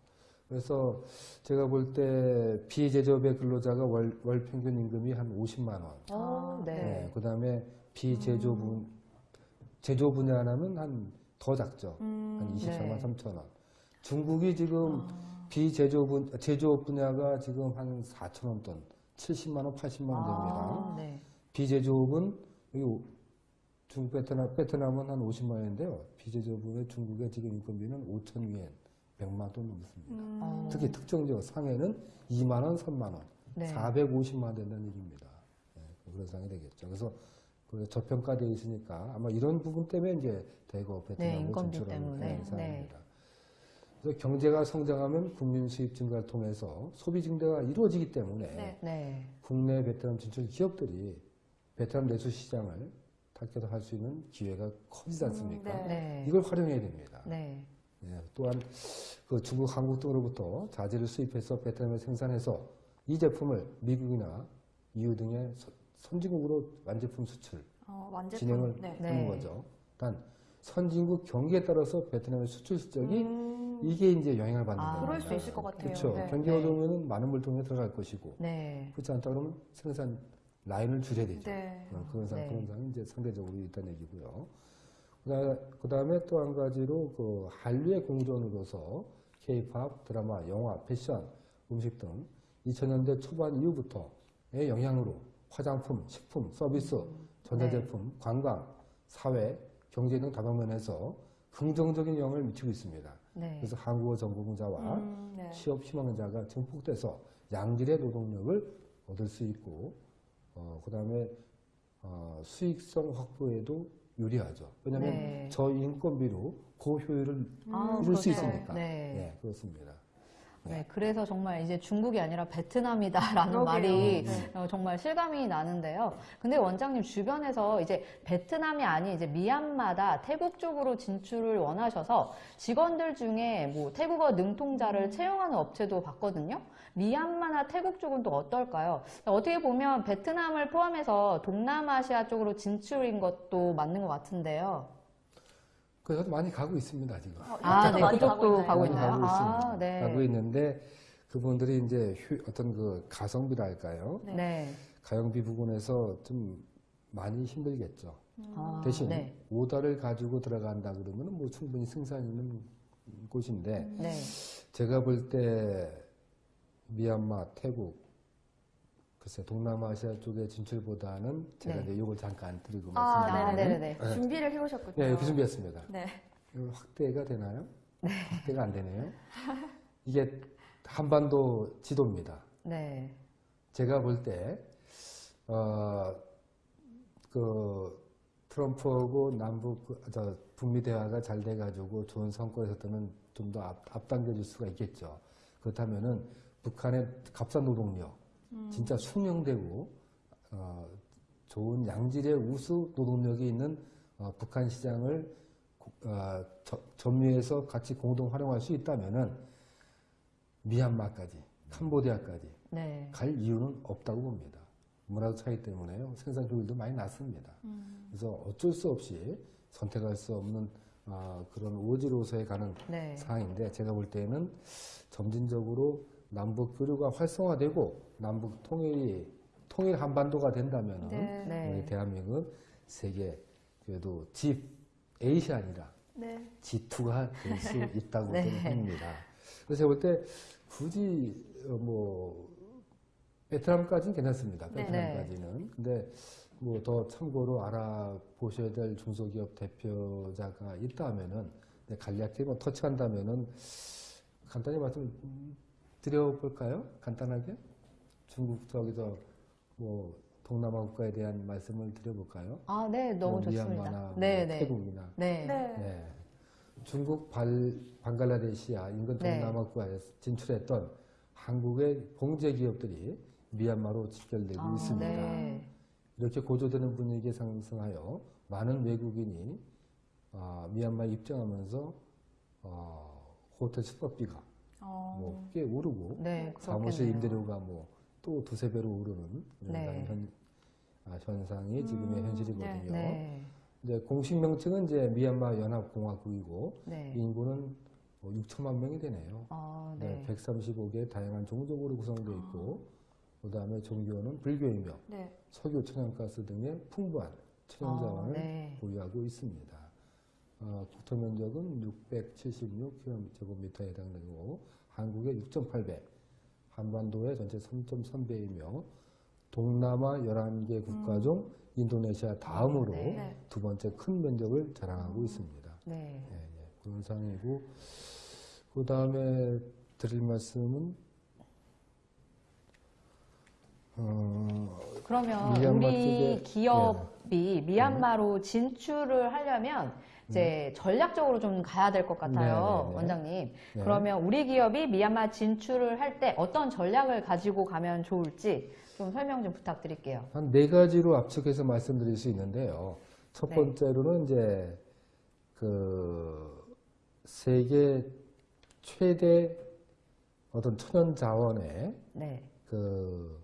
그래서 제가 볼 때 비제조업의 근로자가 월, 월 평균 임금이 한 50만 원. 어, 네. 네. 그 다음에 비제조 분, 제조 분야라면 한 더 작죠. 음. 한 24만 네. 3천 원. 중국이 지금 아. 비제조 분, 제조업 분야가 지금 한 4천 원 돈, 70만 원, 80만 원 됩니다. 아, 네. 비제조업은 여기 중국 베트남 베트남은 한 50만 원인데요. 비제조업의 중국의 지금 인건비는 5천 위엔 100만 돈 넘습니다. 음. 어. 특히 특정 지역 상해는 2만 원, 3만 원, 네. 450만 원 된다는 얘기입니다. 네, 그런 상황이 되겠죠. 그래서 그 저평가되어 있으니까 아마 이런 부분 때문에 이제 대거 베트남을 인건비 진출하는 그런 네. 상황입니다. 그래서 경제가 성장하면 국민 수입 증가를 통해서 소비 증대가 이루어지기 때문에 네. 네. 국내 베트남 진출 기업들이 베트남 내수 시장을 타겟을 할수 있는 기회가 커지지 않습니까? 네. 네. 이걸 활용해야 됩니다. 네. 예, 또한 그 중국, 한국 등으로부터 자재를 수입해서 베트남에 생산해서 이 제품을 미국이나 EU 등의 선- 선진국으로 완제품 수출 어, 완제품. 진행을 네. 네. 하는 거죠. 단 선진국 경기에 따라서 베트남의 수출 실적이 음, 이게 이제 영향을 받는 아, 겁니다. 그럴 수 있을 것 같아요. 그렇죠. 네. 경기가 네. 어려우면 많은 물통에 들어갈 것이고 네. 그렇지 않다 그러면 생산 라인을 줄여야 되죠. 네. 어, 그런 상, 네. 그런 상황이 이제 상대적으로 있다는 얘기고요. 그 다음에 또 한 가지로 그 한류의 공존으로서 K-팝, 드라마, 영화, 패션, 음식 등 2000년대 초반 이후부터의 영향으로 화장품, 식품, 서비스, 전자제품, 관광, 사회, 경제 등 다방면에서 긍정적인 영향을 미치고 있습니다. 네. 그래서 한국어 전공자와 음, 네. 취업 희망자가 증폭돼서 양질의 노동력을 얻을 수 있고, 어, 그 다음에 어, 수익성 확보에도 유리하죠. 왜냐하면 네. 저 인건비로 고효율을 아, 이룰 수 그렇죠. 있으니까. 네. 예, 그렇습니다. 네, 그래서 정말 이제 중국이 아니라 베트남이다라는 그러게요. 말이 네. 어, 정말 실감이 나는데요. 근데 원장님 주변에서 이제 베트남이 아닌 이제 미얀마다 태국 쪽으로 진출을 원하셔서 직원들 중에 뭐 태국어 능통자를 채용하는 업체도 봤거든요. 미얀마나 태국 쪽은 또 어떨까요? 어떻게 보면 베트남을 포함해서 동남아시아 쪽으로 진출인 것도 맞는 것 같은데요. 그래서 많이 가고 있습니다, 지금. 어, 아, 네, 그쪽도? 가고 있나요? 가고 아, 있습니다. 네. 가고 있는데 그분들이 이제 휴- 어떤 그 가성비랄까요? 네. 네. 가성비 부분에서 좀 많이 힘들겠죠. 아, 대신 네. 오다를 가지고 들어간다 그러면 뭐 충분히 생산 있는 곳인데 네. 제가 볼 때 미얀마, 태국, 글쎄 동남아시아 쪽의 진출보다는 제가 네. 이제 이걸 잠깐 드리고 아, 말씀드리면. 네. 준비를 해오셨군요. 네, 이렇게 준비했습니다. 네. 확대가 되나요? 확대가 안 되네요. 이게 한반도 지도입니다. 네. 제가 볼 때, 어, 그, 트럼프하고 남북, 그, 저, 북미 대화가 잘 돼가지고 좋은 성과를 있었다면 좀 더 앞당겨줄 수가 있겠죠. 그렇다면은 북한의 값싼 노동력, 진짜 숙명되고, 어, 좋은 양질의 우수 노동력이 있는 어, 북한 시장을 고- 어, 저- 점유해서 같이 공동 활용할 수 있다면은 미얀마까지, 캄보디아까지 네. 갈 이유는 없다고 봅니다. 문화적 차이 때문에요. 생산 효율도 많이 낮습니다. 음. 그래서 어쩔 수 없이 선택할 수 없는 아, 그런 오지로서에 가는 네. 상황인데 제가 볼 때는 점진적으로 남북 교류가 활성화되고 남북 통일이 통일 한반도가 된다면 네. 네. 우리 대한민국은 세계 그래도 G 에이시 아니라 네. G2가 될 수 있다고 네. 봅니다. 그래서 제가 볼 때 굳이 어, 뭐 베트남까지는 괜찮습니다. 네. 베트남까지는. 근데 뭐 더 참고로 알아보셔야 될 중소기업 대표자가 있다면은 네, 간략히 뭐 터치한다면은 간단히 말씀 드려볼까요? 간단하게 중국 저기서 뭐 동남아 국가에 대한 말씀을 드려볼까요? 아, 네, 너무 뭐 좋습니다. 미얀마나 뭐 네, 네. 태국이나 네. 네. 네. 중국 발, 방글라데시아 인근 네. 동남아 국가에 진출했던 한국의 봉제 기업들이 미얀마로 직결되고 아, 있습니다. 네. 이렇게 고조되는 분위기에 상승하여 많은 외국인이 아, 미얀마에 입장하면서 어, 호텔 숙박비가 어, 뭐꽤 오르고 네, 사무실. 임대료가 뭐 또 두세 배로 오르는 네. 현, 아, 현상이 지금의 음, 현실이거든요. 네. 이제 공식 명칭은 이제 미얀마 연합공화국이고 네. 인구는 뭐 6천만 명이 되네요. 아, 네. 네. 135개의 다양한 종족으로 구성되어 있고, 그 다음에 종교는 불교이며 네. 석유, 천연가스 등의 풍부한 천연자원을 아, 네. 보유하고 있습니다. 어, 국토 면적은 676km에 해당되고, 한국의 6.8배, 한반도의 전체 3.3배이며, 동남아 11개 국가 중 인도네시아 다음으로 네. 네. 두 번째 큰 면적을 자랑하고 있습니다. 네. 예, 예, 그런 상황이고 그 다음에 드릴 말씀은 어, 그러면 우리 기업이 미얀마로 진출을 하려면 이제 전략적으로 좀 가야 될 것 같아요, 네, 네, 네. 원장님. 네. 그러면 우리 기업이 미얀마 진출을 할 때 어떤 전략을 가지고 가면 좋을지 좀 설명 좀 부탁드릴게요. 한 네 가지로 압축해서 말씀드릴 수 있는데요. 첫 네. 번째로는 이제 그 세계 최대 어떤 천연 자원의 네. 그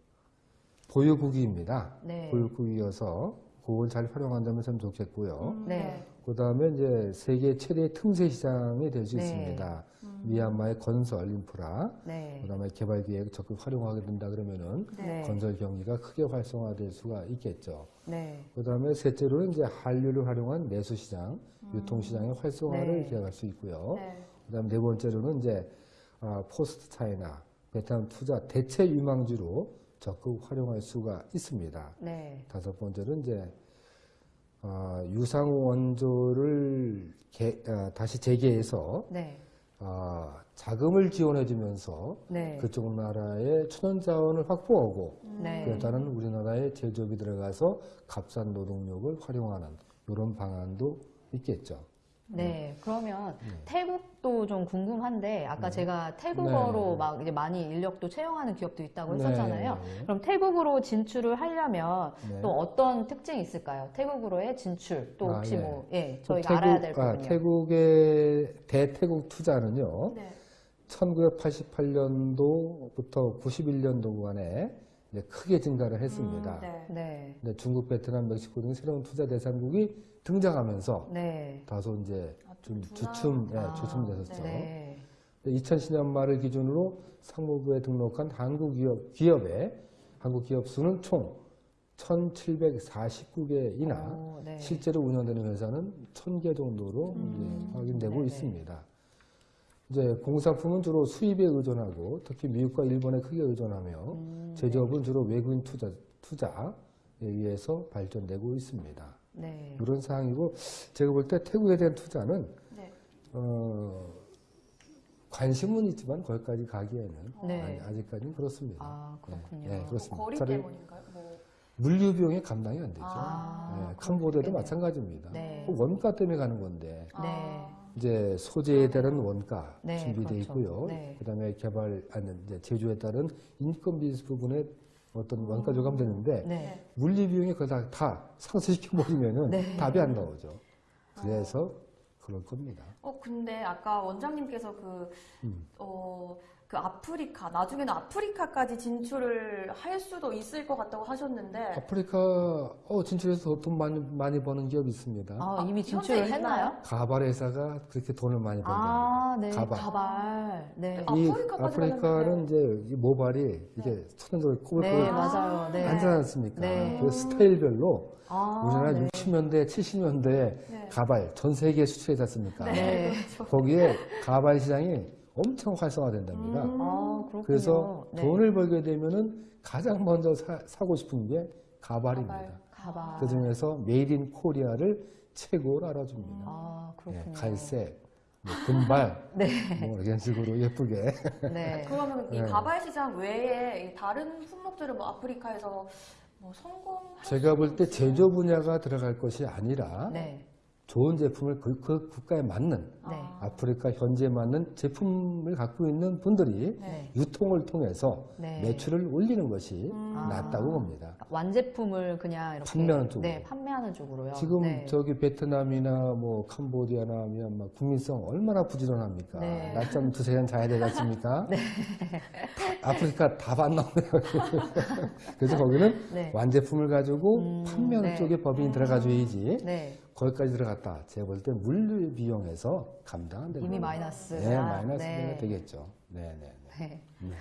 보유국입니다. 네. 보유국이어서 그걸 잘 활용한다면 참 좋겠고요. 음, 네. 그 다음에 이제 세계 최대 틈새 시장이 될수 네. 있습니다. 음. 미얀마의 건설 인프라, 네. 그 다음에 개발 기획 적극 활용하게 된다 그러면은 네. 건설 경기가 크게 활성화될 수가 있겠죠. 네. 그 다음에 셋째로는 이제 한류를 활용한 내수 시장, 유통 시장의 활성화를 네. 기획할 수 있고요. 네. 그 다음에 네 번째로는 이제 아, 포스트 차이나 베트남 투자 대체 유망주로 적극 활용할 수가 있습니다. 네. 다섯 번째는 이제 아, 유상 원조를 개- 아, 다시 재개해서 네. 아, 자금을 지원해주면서 네. 그쪽 나라의 천연 자원을 확보하고 네. 그에 따른 우리나라의 제조업이 들어가서 값싼 노동력을 활용하는 이런 방안도 있겠죠. 네, 그러면 네. 태국도 좀 궁금한데 아까 네. 제가 태국어로 네. 막 이제 많이 인력도 채용하는 기업도 있다고 네. 했었잖아요. 그럼 태국으로 진출을 하려면 네. 또 어떤 특징이 있을까요? 태국으로의 진출 또 아, 혹시 예. 뭐 예, 또 저희가 알아야 될 아, 부분이요. 태국의 대태국 투자는요. 네. 1988년도부터 91년도 구간에 이제 크게 증가를 했습니다. 음, 네. 네, 중국, 베트남, 멕시코 등 새로운 투자 대상국이 등장하면서 네, 다소 이제 아, 좀. 주춤, 예, 아, 주춤됐었죠. 네, 2010년 말을 기준으로 상무부에 등록한 한국 기업, 기업의 한국 기업 수는 총 1,749개이나 오, 네. 실제로 운영되는 회사는 1,000개 정도로 음. 확인되고 네네. 있습니다. 이제 공산품은 주로 수입에 의존하고 특히 미국과 일본에 크게 의존하며 음, 제조업은 주로 외국인 투자, 투자에 의해서 발전되고 있습니다. 네, 이런 상황이고 제가 볼 때 태국에 대한 투자는 네. 어, 관심은 있지만 거기까지 가기에는 네. 아니, 아직까지는 그렇습니다. 아 그렇군요. 네, 뭐 그렇습니다. 거리 차라리 때문인가요? 뭐. 물류 비용이 감당이 안 되죠. 아, 네, 캄보디아도. 마찬가지입니다. 네. 그 원가 때문에 가는 건데 네. 아, 이제 소재에 따른 원가 네, 준비되어 그렇죠. 있고요. 네. 그다음에 개발 아니 이제 제조에 따른 인건비 부분에 어떤 원가 조감되는데 네, 물리 비용이 거기다 다 상쇄시켜 버리면은 네. 답이 안 나오죠. 그래서 그럴 겁니다. 어, 근데 아까 원장님께서 그, 음. 어, 그 아프리카, 나중에는 아프리카까지 진출을 할 수도 있을 것 같다고 하셨는데, 아프리카 어, 진출해서 돈 많이 많이 버는 기업이 있습니다. 아, 아, 이미 진출을? 했나요? 가발 회사가 그렇게 돈을 많이 번다. 아, 네, 가발. 가발. 네, 아, 이 아프리카는 이제 이 모발이 이게 천연적으로 꼬불꼬불 네, 아, 맞아요. 네. 앉지 않습니까? 네. 그 스타일별로 아, 우리나라 네. 60년대, 70년대에 네. 가발 전 세계에 수출했지 않습니까? 네. 거기에 가발 시장이 엄청 활성화된답니다. 음. 아, 그렇군요. 그래서 네. 돈을 벌게 되면은 가장 먼저 사, 고 싶은 게 가발입니다. 가발. 가발. 그 중에서 made in Korea를 최고로 알아줍니다. 아, 예, 그렇군요. 갈색, 뭐 금발, 네. 뭐 이런 식으로 예쁘게. 네. 그러면 이 네. 가발 시장 외에 이 다른 품목들은 뭐 아프리카에서 뭐 성공할 제가 수볼 때? 제조 분야가 들어갈 것이 아니라 네. 좋은 제품을 그, 그 국가에 맞는 네. 아, 아프리카 현지에 맞는 제품을 갖고 있는 분들이 네. 유통을 통해서 네. 매출을 올리는 것이 음. 낫다고 봅니다. 완제품을 그냥 이렇게 판매하는 쪽으로. 네, 판매하는 쪽으로요. 지금 네. 저기 베트남이나 뭐 캄보디아나 미얀마 국민성 얼마나 부지런합니까? 네. 낮잠 두세 시간 자야 되지 않습니까? 아프리카 답안 나오네요. 그래서 거기는 네. 완제품을 가지고 음, 판매하는 네. 쪽에 법인이 들어가줘야지 네. 거기까지 들어갔다. 제가 볼 때 물류 비용에서 감당 안 됩니다. 이미 마이너스. 네, 마이너스가 네. 되겠죠. 네, 네, 네. 네. 네,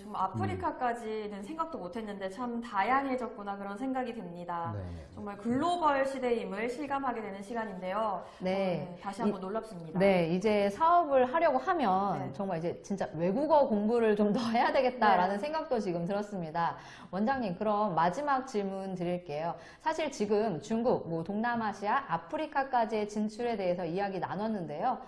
좀 아프리카까지는 생각도 못했는데 참 다양해졌구나 그런 생각이 듭니다. 네, 네. 정말 글로벌 시대임을 실감하게 되는 시간인데요. 네. 어, 다시 한번 놀랍습니다. 네, 이제 사업을 하려고 하면 네. 정말 이제 진짜 외국어 공부를 좀 더 해야 되겠다라는 생각도 지금 들었습니다. 원장님, 그럼 마지막 질문 드릴게요. 사실 지금 중국, 뭐 동남아시아, 아프리카까지의 진출에 대해서 이야기 나눴는데요.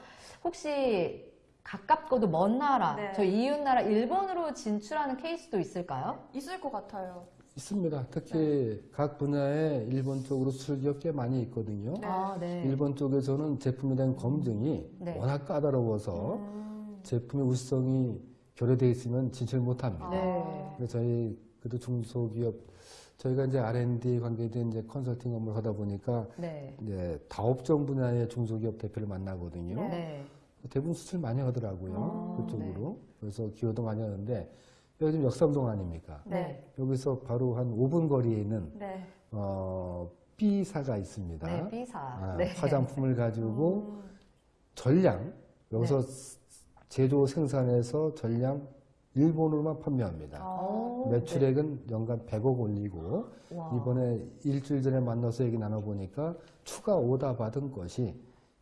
혹시 가깝고도 먼 나라, 네. 저 이웃 나라 일본으로 진출하는 케이스도 있을까요? 있을 것 같아요. 있습니다. 특히 각 분야에 일본 쪽으로 수출 기업 꽤 많이 있거든요. 네. 아, 네. 일본 쪽에서는 제품에 대한 검증이 네. 워낙 까다로워서 음. 제품의 우수성이 결여되어 있으면 진출 못합니다. 네. 그래서 저희 그래도 중소기업 저희가 이제 R&D 관계된 이제 컨설팅 업무를 하다 보니까 네. 이제 다업종 분야의 중소기업 대표를 만나거든요. 네. 네. 대부분 수출 많이 하더라고요. 아, 그쪽으로. 그래서 기여도 많이 하는데 여기 지금 역삼동 아닙니까? 네. 여기서 바로 한 5분 거리에 있는 네. 어, B사가 있습니다. 네, B사. 아, 네. 화장품을 가지고 음, 전량 여기서 제조 생산해서 전량 일본으로만 판매합니다. 어, 오, 매출액은 연간 100억 올리고 네. 와. 이번에 일주일 전에 만나서 얘기 나눠보니까 추가 오다 받은 것이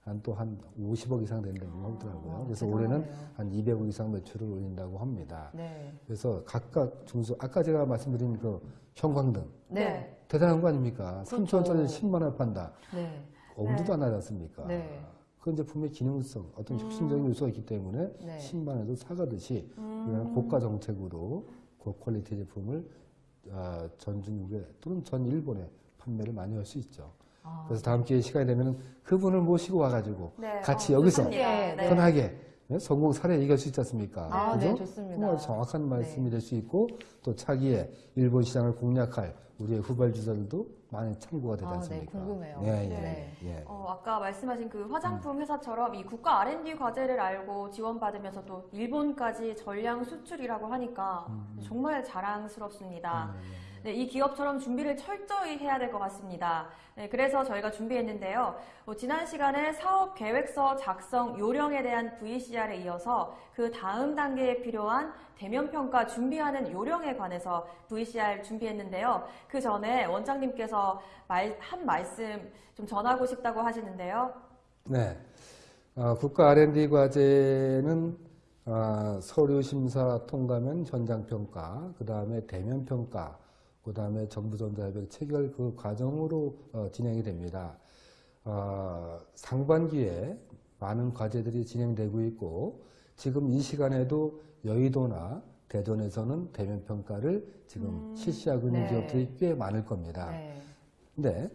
한또한 50억 이상 된다고 하더라고요. 그래서 올해는. 한 200억 이상 매출을 올린다고 합니다. 네. 그래서 각각 중소 아까 제가 말씀드린 그 형광등 네. 대단한 거 아닙니까? 그렇죠. 3천원짜리 10만 원 판다. 네. 엄두도 안 나지 않습니까? 네. 그건 제품의 기능성, 어떤 혁신적인 요소가 있기 때문에 네. 10만 원에도 사가듯이 음. 고가 정책으로 고퀄리티 제품을 아, 전 중국에 또는 전 일본에 판매를 많이 할 수 있죠. 아, 그래서 다음 기회에 시간이 되면 그분을 모시고 와가지고 네. 같이 어, 여기서 좋습니다. 네. 편하게 네, 성공 사례 얘기할 수 있지 않습니까? 아, 네, 그죠? 좋습니다. 정말 정확한 말씀이 네. 될수 있고 또 차기에 일본 시장을 공략할 우리의 후발주자들도 많이 참고가 되지 아, 네, 않습니까? 궁금해요. 예, 예, 네. 예. 어, 아까 말씀하신 그 화장품 회사처럼 이 국가 R&D 과제를 알고 지원받으면서 또 일본까지 전량 수출이라고 하니까 정말 자랑스럽습니다. 네, 이 기업처럼 준비를 철저히 해야 될 것 같습니다. 네, 그래서 저희가 준비했는데요. 어, 지난 시간에 사업 계획서 작성 요령에 대한 VCR에 이어서 그 다음 단계에 필요한 대면 평가 준비하는 요령에 관해서 VCR 준비했는데요. 그 전에 원장님께서 말, 한 말씀 좀 전하고 싶다고 하시는데요. 네. 어, 국가 R&D 과제는 아, 서류 심사 통과면 현장 평가, 그 다음에 대면 평가, 그 다음에 정부 전자협약 체결 그 과정으로 어, 진행이 됩니다. 어, 상반기에 많은 과제들이 진행되고 있고 지금 이 시간에도 여의도나 대전에서는 대면 평가를 지금 실시하고 있는 네. 기업들이 꽤 많을 겁니다. 네. 근데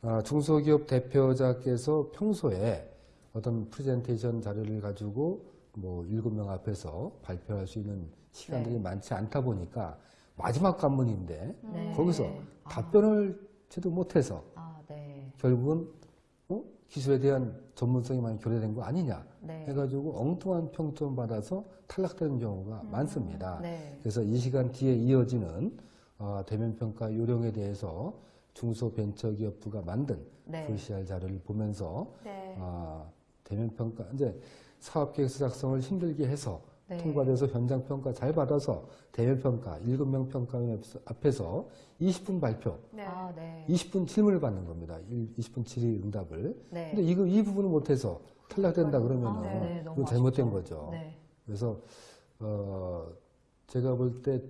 어, 중소기업 대표자께서 평소에 어떤 프레젠테이션 자료를 가지고 뭐 일곱 명 앞에서 발표할 수 있는 시간들이 네. 많지 않다 보니까 마지막 관문인데 네. 거기서 아. 답변을 제대로 못해서 아, 네. 결국은 어? 기술에 대한 전문성이 많이 교례된 거 아니냐 네. 해가지고 엉뚱한 평점 받아서 탈락되는 경우가 많습니다. 네. 그래서 이 시간 뒤에 이어지는 어, 대면 평가 요령에 대해서 중소벤처기업부가 만든 네. VCR 자료를 보면서 네. 아, 대면 평가 이제 사업계획서 작성을 힘들게 해서 네. 통과돼서 현장 평가 잘 받아서 대면 평가 일곱 명 평가원 앞에서 20분 발표, 네. 아, 네. 20분 질문을 받는 겁니다. 20분 질의 응답을. 네. 근데 이거 이 부분을 못해서 탈락된다 그러면은 아, 네, 잘못된. 거죠. 네. 그래서 어, 제가 볼 때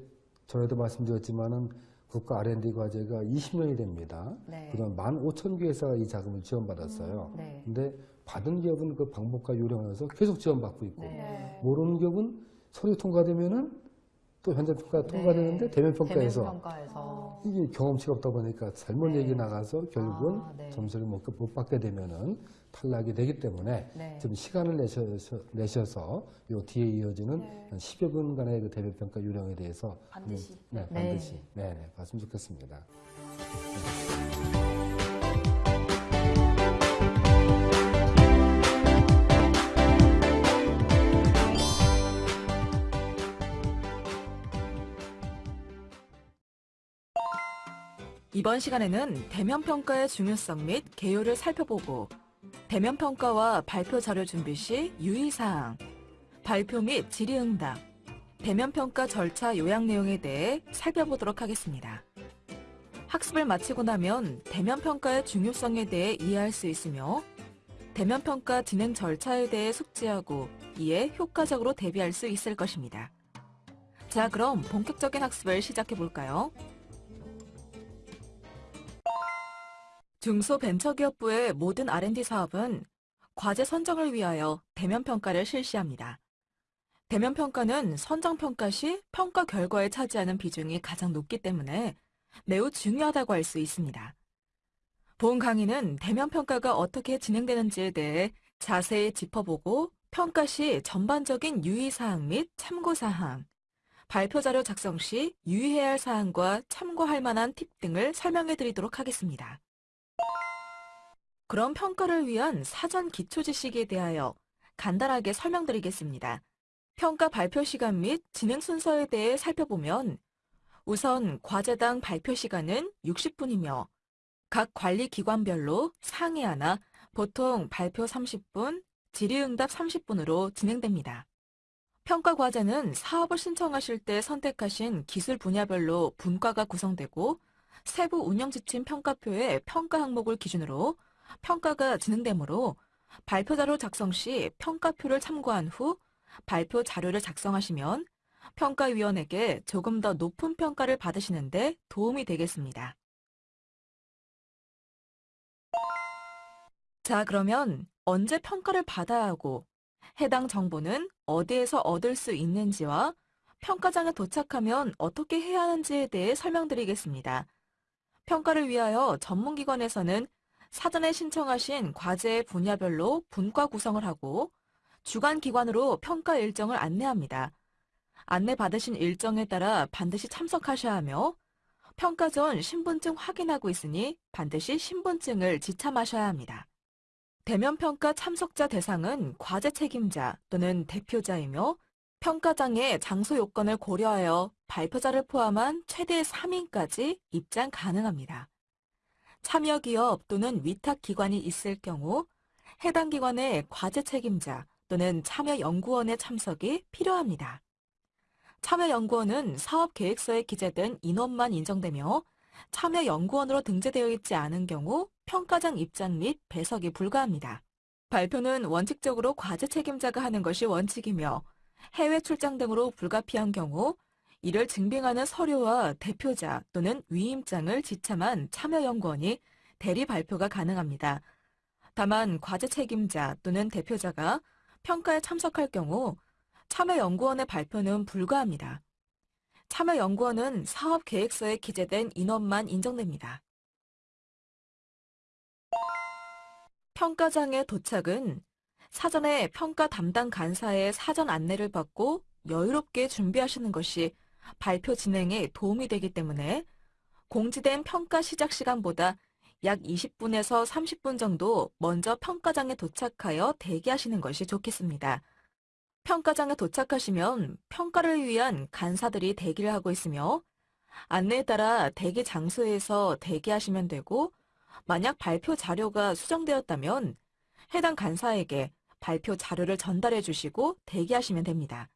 전에도 말씀드렸지만은 국가 R&D 과제가 20년이 됩니다. 네. 그동안 15,000개 회사가 이 자금을 지원받았어요. 네. 근데 받은 기업은 그 방법과 요령에서 계속 지원받고 있고 네. 네. 모르는 기업은 서류 통과되면은 또 현장 평가 통과되는데 네. 대면 평가에서 대면 평가에서. 이게 경험치가 없다 보니까 잘못 네. 얘기 나가서 결국은 아, 네. 점수를 못, 못 받게 되면은 탈락이 되기 때문에 네. 좀 시간을 내셔서, 내셔서 요 뒤에 이어지는 네. 한 10여 분간의 그 대면 평가 요령에 대해서 반드시. 네, 네. 반드시 네, 네, 봤으면 좋겠습니다. 이번 시간에는 대면 평가의 중요성 및 개요를 살펴보고 대면 평가와 발표 자료 준비 시 유의 사항, 발표 및 질의응답, 대면 평가 절차 요약 내용에 대해 살펴보도록 하겠습니다. 학습을 마치고 나면 대면 평가의 중요성에 대해 이해할 수 있으며 대면 평가 진행 절차에 대해 숙지하고 이에 효과적으로 대비할 수 있을 것입니다. 자, 그럼 본격적인 학습을 시작해 볼까요? 중소벤처기업부의 모든 R&D 사업은 과제 선정을 위하여 대면 평가를 실시합니다. 대면 평가는 선정 평가 시 평가 결과에 차지하는 비중이 가장 높기 때문에 매우 중요하다고 할 수 있습니다. 본 강의는 대면 평가가 어떻게 진행되는지에 대해 자세히 짚어보고 평가 시 전반적인 유의사항 및 참고사항, 발표 자료 작성 시 유의해야 할 사항과 참고할 만한 팁 등을 설명해 드리도록 하겠습니다. 그럼 평가를 위한 사전 기초 지식에 대하여 간단하게 설명드리겠습니다. 평가 발표 시간 및 진행 순서에 대해 살펴보면 우선 과제당 발표 시간은 60분이며 각 관리 기관별로 상위 하나, 보통 발표 30분, 질의응답 30분으로 진행됩니다. 평가 과제는 사업을 신청하실 때 선택하신 기술 분야별로 분과가 구성되고 세부 운영 지침 평가표의 평가 항목을 기준으로 평가가 진행되므로 발표 자료 작성 시 평가표를 참고한 후 발표 자료를 작성하시면 평가위원에게 조금 더 높은 평가를 받으시는데 도움이 되겠습니다. 자, 그러면 언제 평가를 받아야 하고 해당 정보는 어디에서 얻을 수 있는지와 평가장에 도착하면 어떻게 해야 하는지에 대해 설명드리겠습니다. 평가를 위하여 전문기관에서는 사전에 신청하신 과제의 분야별로 분과 구성을 하고 주간 기관으로 평가 일정을 안내합니다. 안내받으신 일정에 따라 반드시 참석하셔야 하며 평가 전 신분증 확인하고 있으니 반드시 신분증을 지참하셔야 합니다. 대면 평가 참석자 대상은 과제 책임자 또는 대표자이며 평가장의 장소 요건을 고려하여 발표자를 포함한 최대 3인까지 입장 가능합니다. 참여 기업 또는 위탁 기관이 있을 경우 해당 기관의 과제 책임자 또는 참여 연구원의 참석이 필요합니다. 참여 연구원은 사업 계획서에 기재된 인원만 인정되며 참여 연구원으로 등재되어 있지 않은 경우 평가장 입장 및 배석이 불가합니다. 발표는 원칙적으로 과제 책임자가 하는 것이 원칙이며 해외 출장 등으로 불가피한 경우 이를 증빙하는 서류와 대표자 또는 위임장을 지참한 참여연구원이 대리 발표가 가능합니다. 다만 과제 책임자 또는 대표자가 평가에 참석할 경우 참여연구원의 발표는 불가합니다. 참여연구원은 사업 계획서에 기재된 인원만 인정됩니다. 평가장의 도착은 사전에 평가 담당 간사의 사전 안내를 받고 여유롭게 준비하시는 것이 발표 진행에 도움이 되기 때문에 공지된 평가 시작 시간보다 약 20분에서 30분 정도 먼저 평가장에 도착하여 대기하시는 것이 좋겠습니다. 평가장에 도착하시면 평가를 위한 간사들이 대기를 하고 있으며 안내에 따라 대기 장소에서 대기하시면 되고 만약 발표 자료가 수정되었다면 해당 간사에게 발표 자료를 전달해 주시고 대기하시면 됩니다.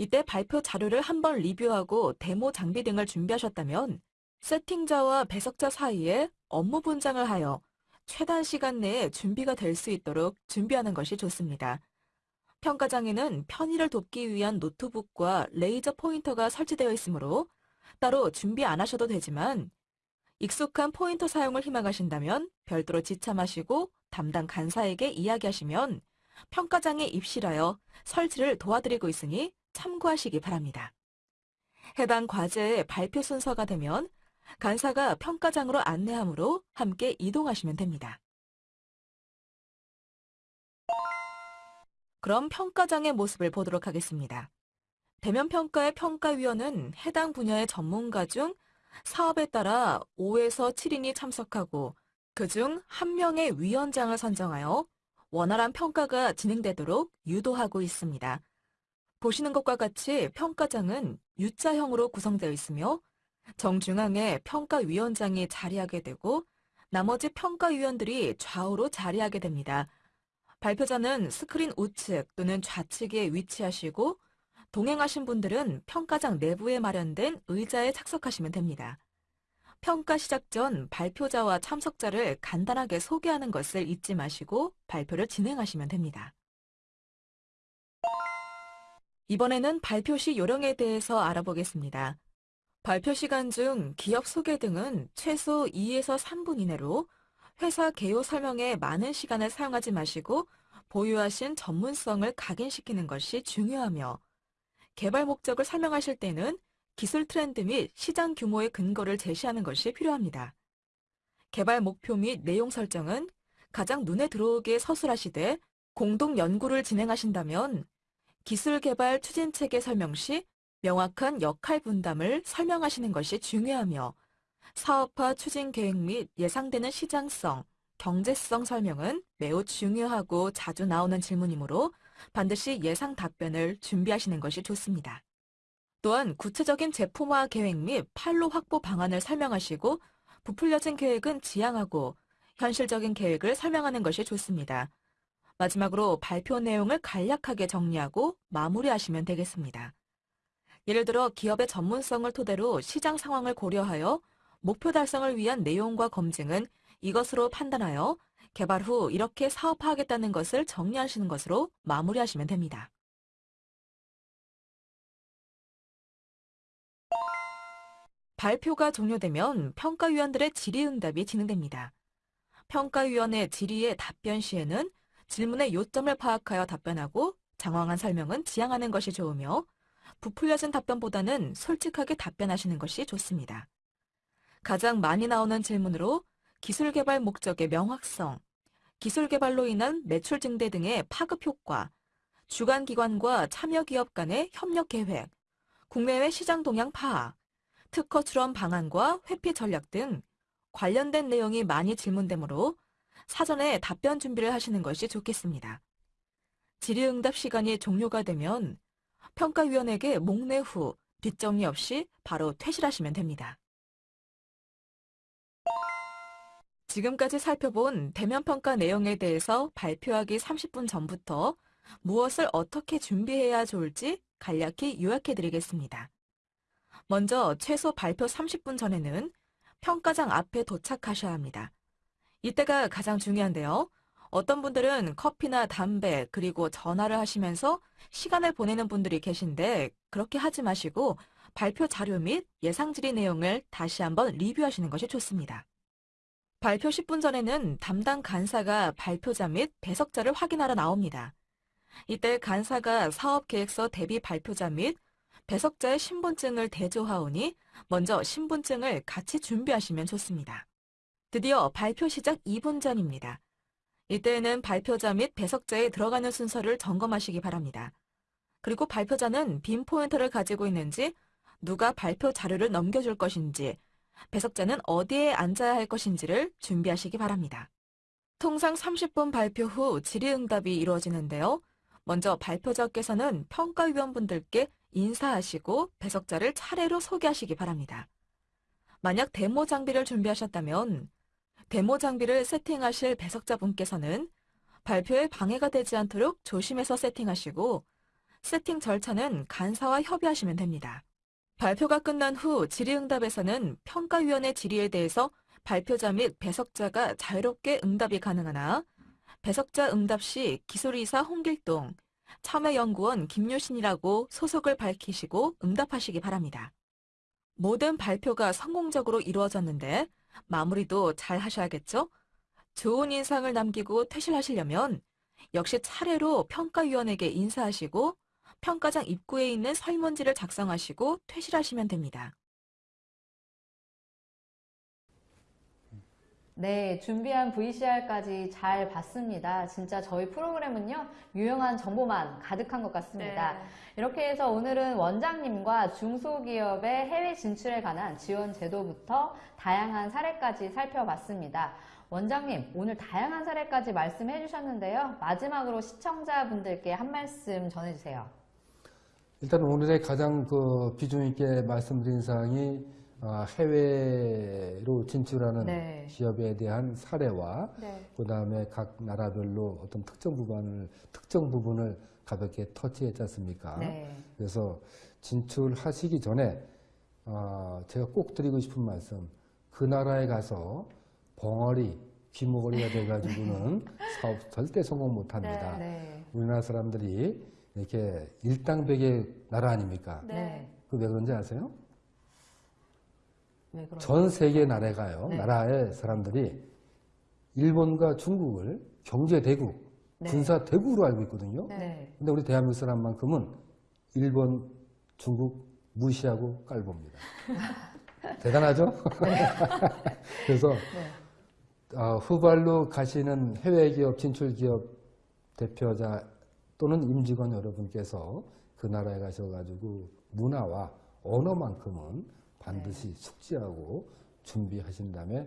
이때 발표 자료를 한번 리뷰하고 데모 장비 등을 준비하셨다면 세팅자와 배석자 사이에 업무 분장을 하여 최단 시간 내에 준비가 될 수 있도록 준비하는 것이 좋습니다. 평가장에는 편의를 돕기 위한 노트북과 레이저 포인터가 설치되어 있으므로 따로 준비 안 하셔도 되지만 익숙한 포인터 사용을 희망하신다면 별도로 지참하시고 담당 간사에게 이야기하시면 평가장에 입실하여 설치를 도와드리고 있으니 참고하시기 바랍니다. 해당 과제의 발표 순서가 되면 간사가 평가장으로 안내하므로 함께 이동하시면 됩니다. 그럼 평가장의 모습을 보도록 하겠습니다. 대면 평가의 평가위원은 해당 분야의 전문가 중 사업에 따라 5에서 7인이 참석하고 그중 한 명의 위원장을 선정하여 원활한 평가가 진행되도록 유도하고 있습니다. 보시는 것과 같이 평가장은 U자형으로 구성되어 있으며 정중앙에 평가위원장이 자리하게 되고 나머지 평가위원들이 좌우로 자리하게 됩니다. 발표자는 스크린 우측 또는 좌측에 위치하시고 동행하신 분들은 평가장 내부에 마련된 의자에 착석하시면 됩니다. 평가 시작 전 발표자와 참석자를 간단하게 소개하는 것을 잊지 마시고 발표를 진행하시면 됩니다. 이번에는 발표 시 요령에 대해서 알아보겠습니다. 발표 시간 중 기업 소개 등은 최소 2에서 3분 이내로 회사 개요 설명에 많은 시간을 사용하지 마시고 보유하신 전문성을 각인시키는 것이 중요하며 개발 목적을 설명하실 때는 기술 트렌드 및 시장 규모의 근거를 제시하는 것이 필요합니다. 개발 목표 및 내용 설정은 가장 눈에 들어오게 서술하시되 공동 연구를 진행하신다면 기술 개발 추진 체계 설명 시 명확한 역할 분담을 설명하시는 것이 중요하며 사업화 추진 계획 및 예상되는 시장성, 경제성 설명은 매우 중요하고 자주 나오는 질문이므로 반드시 예상 답변을 준비하시는 것이 좋습니다. 또한 구체적인 제품화 계획 및 판로 확보 방안을 설명하시고 부풀려진 계획은 지향하고 현실적인 계획을 설명하는 것이 좋습니다. 마지막으로 발표 내용을 간략하게 정리하고 마무리하시면 되겠습니다. 예를 들어 기업의 전문성을 토대로 시장 상황을 고려하여 목표 달성을 위한 내용과 검증은 이것으로 판단하여 개발 후 이렇게 사업화하겠다는 것을 정리하시는 것으로 마무리하시면 됩니다. 발표가 종료되면 평가위원들의 질의응답이 진행됩니다. 평가위원의 질의의 답변 시에는 질문의 요점을 파악하여 답변하고 장황한 설명은 지양하는 것이 좋으며 부풀려진 답변보다는 솔직하게 답변하시는 것이 좋습니다. 가장 많이 나오는 질문으로 기술 개발 목적의 명확성, 기술 개발로 인한 매출 증대 등의 파급 효과, 주관 기관과 참여 기업 간의 협력 계획, 국내외 시장 동향 파악, 특허 출원 방안과 회피 전략 등 관련된 내용이 많이 질문되므로 사전에 답변 준비를 하시는 것이 좋겠습니다. 질의응답 시간이 종료가 되면 평가위원에게 목례 후 뒷정리 없이 바로 퇴실하시면 됩니다. 지금까지 살펴본 대면 평가 내용에 대해서 발표하기 30분 전부터 무엇을 어떻게 준비해야 좋을지 간략히 요약해 드리겠습니다. 먼저 최소 발표 30분 전에는 평가장 앞에 도착하셔야 합니다. 이때가 가장 중요한데요. 어떤 분들은 커피나 담배 그리고 전화를 하시면서 시간을 보내는 분들이 계신데 그렇게 하지 마시고 발표 자료 및 예상 질의 내용을 다시 한번 리뷰하시는 것이 좋습니다. 발표 10분 전에는 담당 간사가 발표자 및 배석자를 확인하러 나옵니다. 이때 간사가 사업계획서 대비 발표자 및 배석자의 신분증을 대조하오니 먼저 신분증을 같이 준비하시면 좋습니다. 드디어 발표 시작 2분 전입니다. 이때에는 발표자 및 배석자에 들어가는 순서를 점검하시기 바랍니다. 그리고 발표자는 빈 포인터를 가지고 있는지, 누가 발표 자료를 넘겨줄 것인지, 배석자는 어디에 앉아야 할 것인지를 준비하시기 바랍니다. 통상 30분 발표 후 질의응답이 이루어지는데요. 먼저 발표자께서는 평가위원분들께 인사하시고 배석자를 차례로 소개하시기 바랍니다. 만약 데모 장비를 준비하셨다면 데모 장비를 세팅하실 배석자분께서는 발표에 방해가 되지 않도록 조심해서 세팅하시고 세팅 절차는 간사와 협의하시면 됩니다. 발표가 끝난 후 질의응답에서는 평가위원의 질의에 대해서 발표자 및 배석자가 자유롭게 응답이 가능하나 배석자 응답 시 기술이사 홍길동, 참여연구원 김유신이라고 소속을 밝히시고 응답하시기 바랍니다. 모든 발표가 성공적으로 이루어졌는데 마무리도 잘 하셔야겠죠? 좋은 인상을 남기고 퇴실하시려면 역시 차례로 평가위원에게 인사하시고 평가장 입구에 있는 설문지를 작성하시고 퇴실하시면 됩니다. 네, 준비한 VCR까지 잘 봤습니다. 진짜 저희 프로그램은요, 유용한 정보만 가득한 것 같습니다. 네. 이렇게 해서 오늘은 원장님과 중소기업의 해외 진출에 관한 지원 제도부터 다양한 사례까지 살펴봤습니다. 원장님, 오늘 다양한 사례까지 말씀해 주셨는데요. 마지막으로 시청자분들께 한 말씀 전해주세요. 일단 오늘의 가장 그 비중 있게 말씀드린 사항이 아, 해외로 진출하는 네. 기업에 대한 사례와 네. 그 다음에 각 나라별로 어떤 특정 부분을 특정 부분을 가볍게 터치했지 않습니까? 네. 그래서 진출하시기 전에 아, 제가 꼭 드리고 싶은 말씀 그 나라에 가서 벙어리 귀머거리가 돼가지고는 사업 절대 성공 못합니다. 네. 우리나라 사람들이 이렇게 일당백의 나라 아닙니까? 네. 네. 그왜 그런지 아세요? 왜 그런 전 세계 나라가요. 네. 나라의 사람들이 일본과 중국을 경제 대국, 네. 군사 대국으로 알고 있거든요. 네. 근데 우리 대한민국 사람만큼은 일본, 중국 무시하고 깔봅니다. 대단하죠? 그래서 네. 어, 후발로 가시는 해외 기업, 진출 기업 대표자 또는 임직원 여러분께서 그 나라에 가셔가지고 문화와 언어만큼은 반드시 숙지하고 준비하신 다음에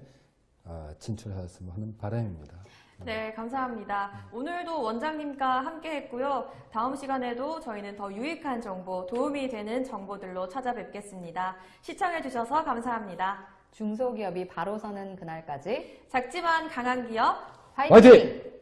아, 진출하셨으면 하는 바람입니다. 네, 감사합니다. 오늘도 원장님과 함께 했고요. 다음 시간에도 저희는 더 유익한 정보, 도움이 되는 정보들로 찾아뵙겠습니다. 시청해주셔서 감사합니다. 중소기업이 바로 서는 그날까지 작지만 강한 기업, 화이팅! 화이팅!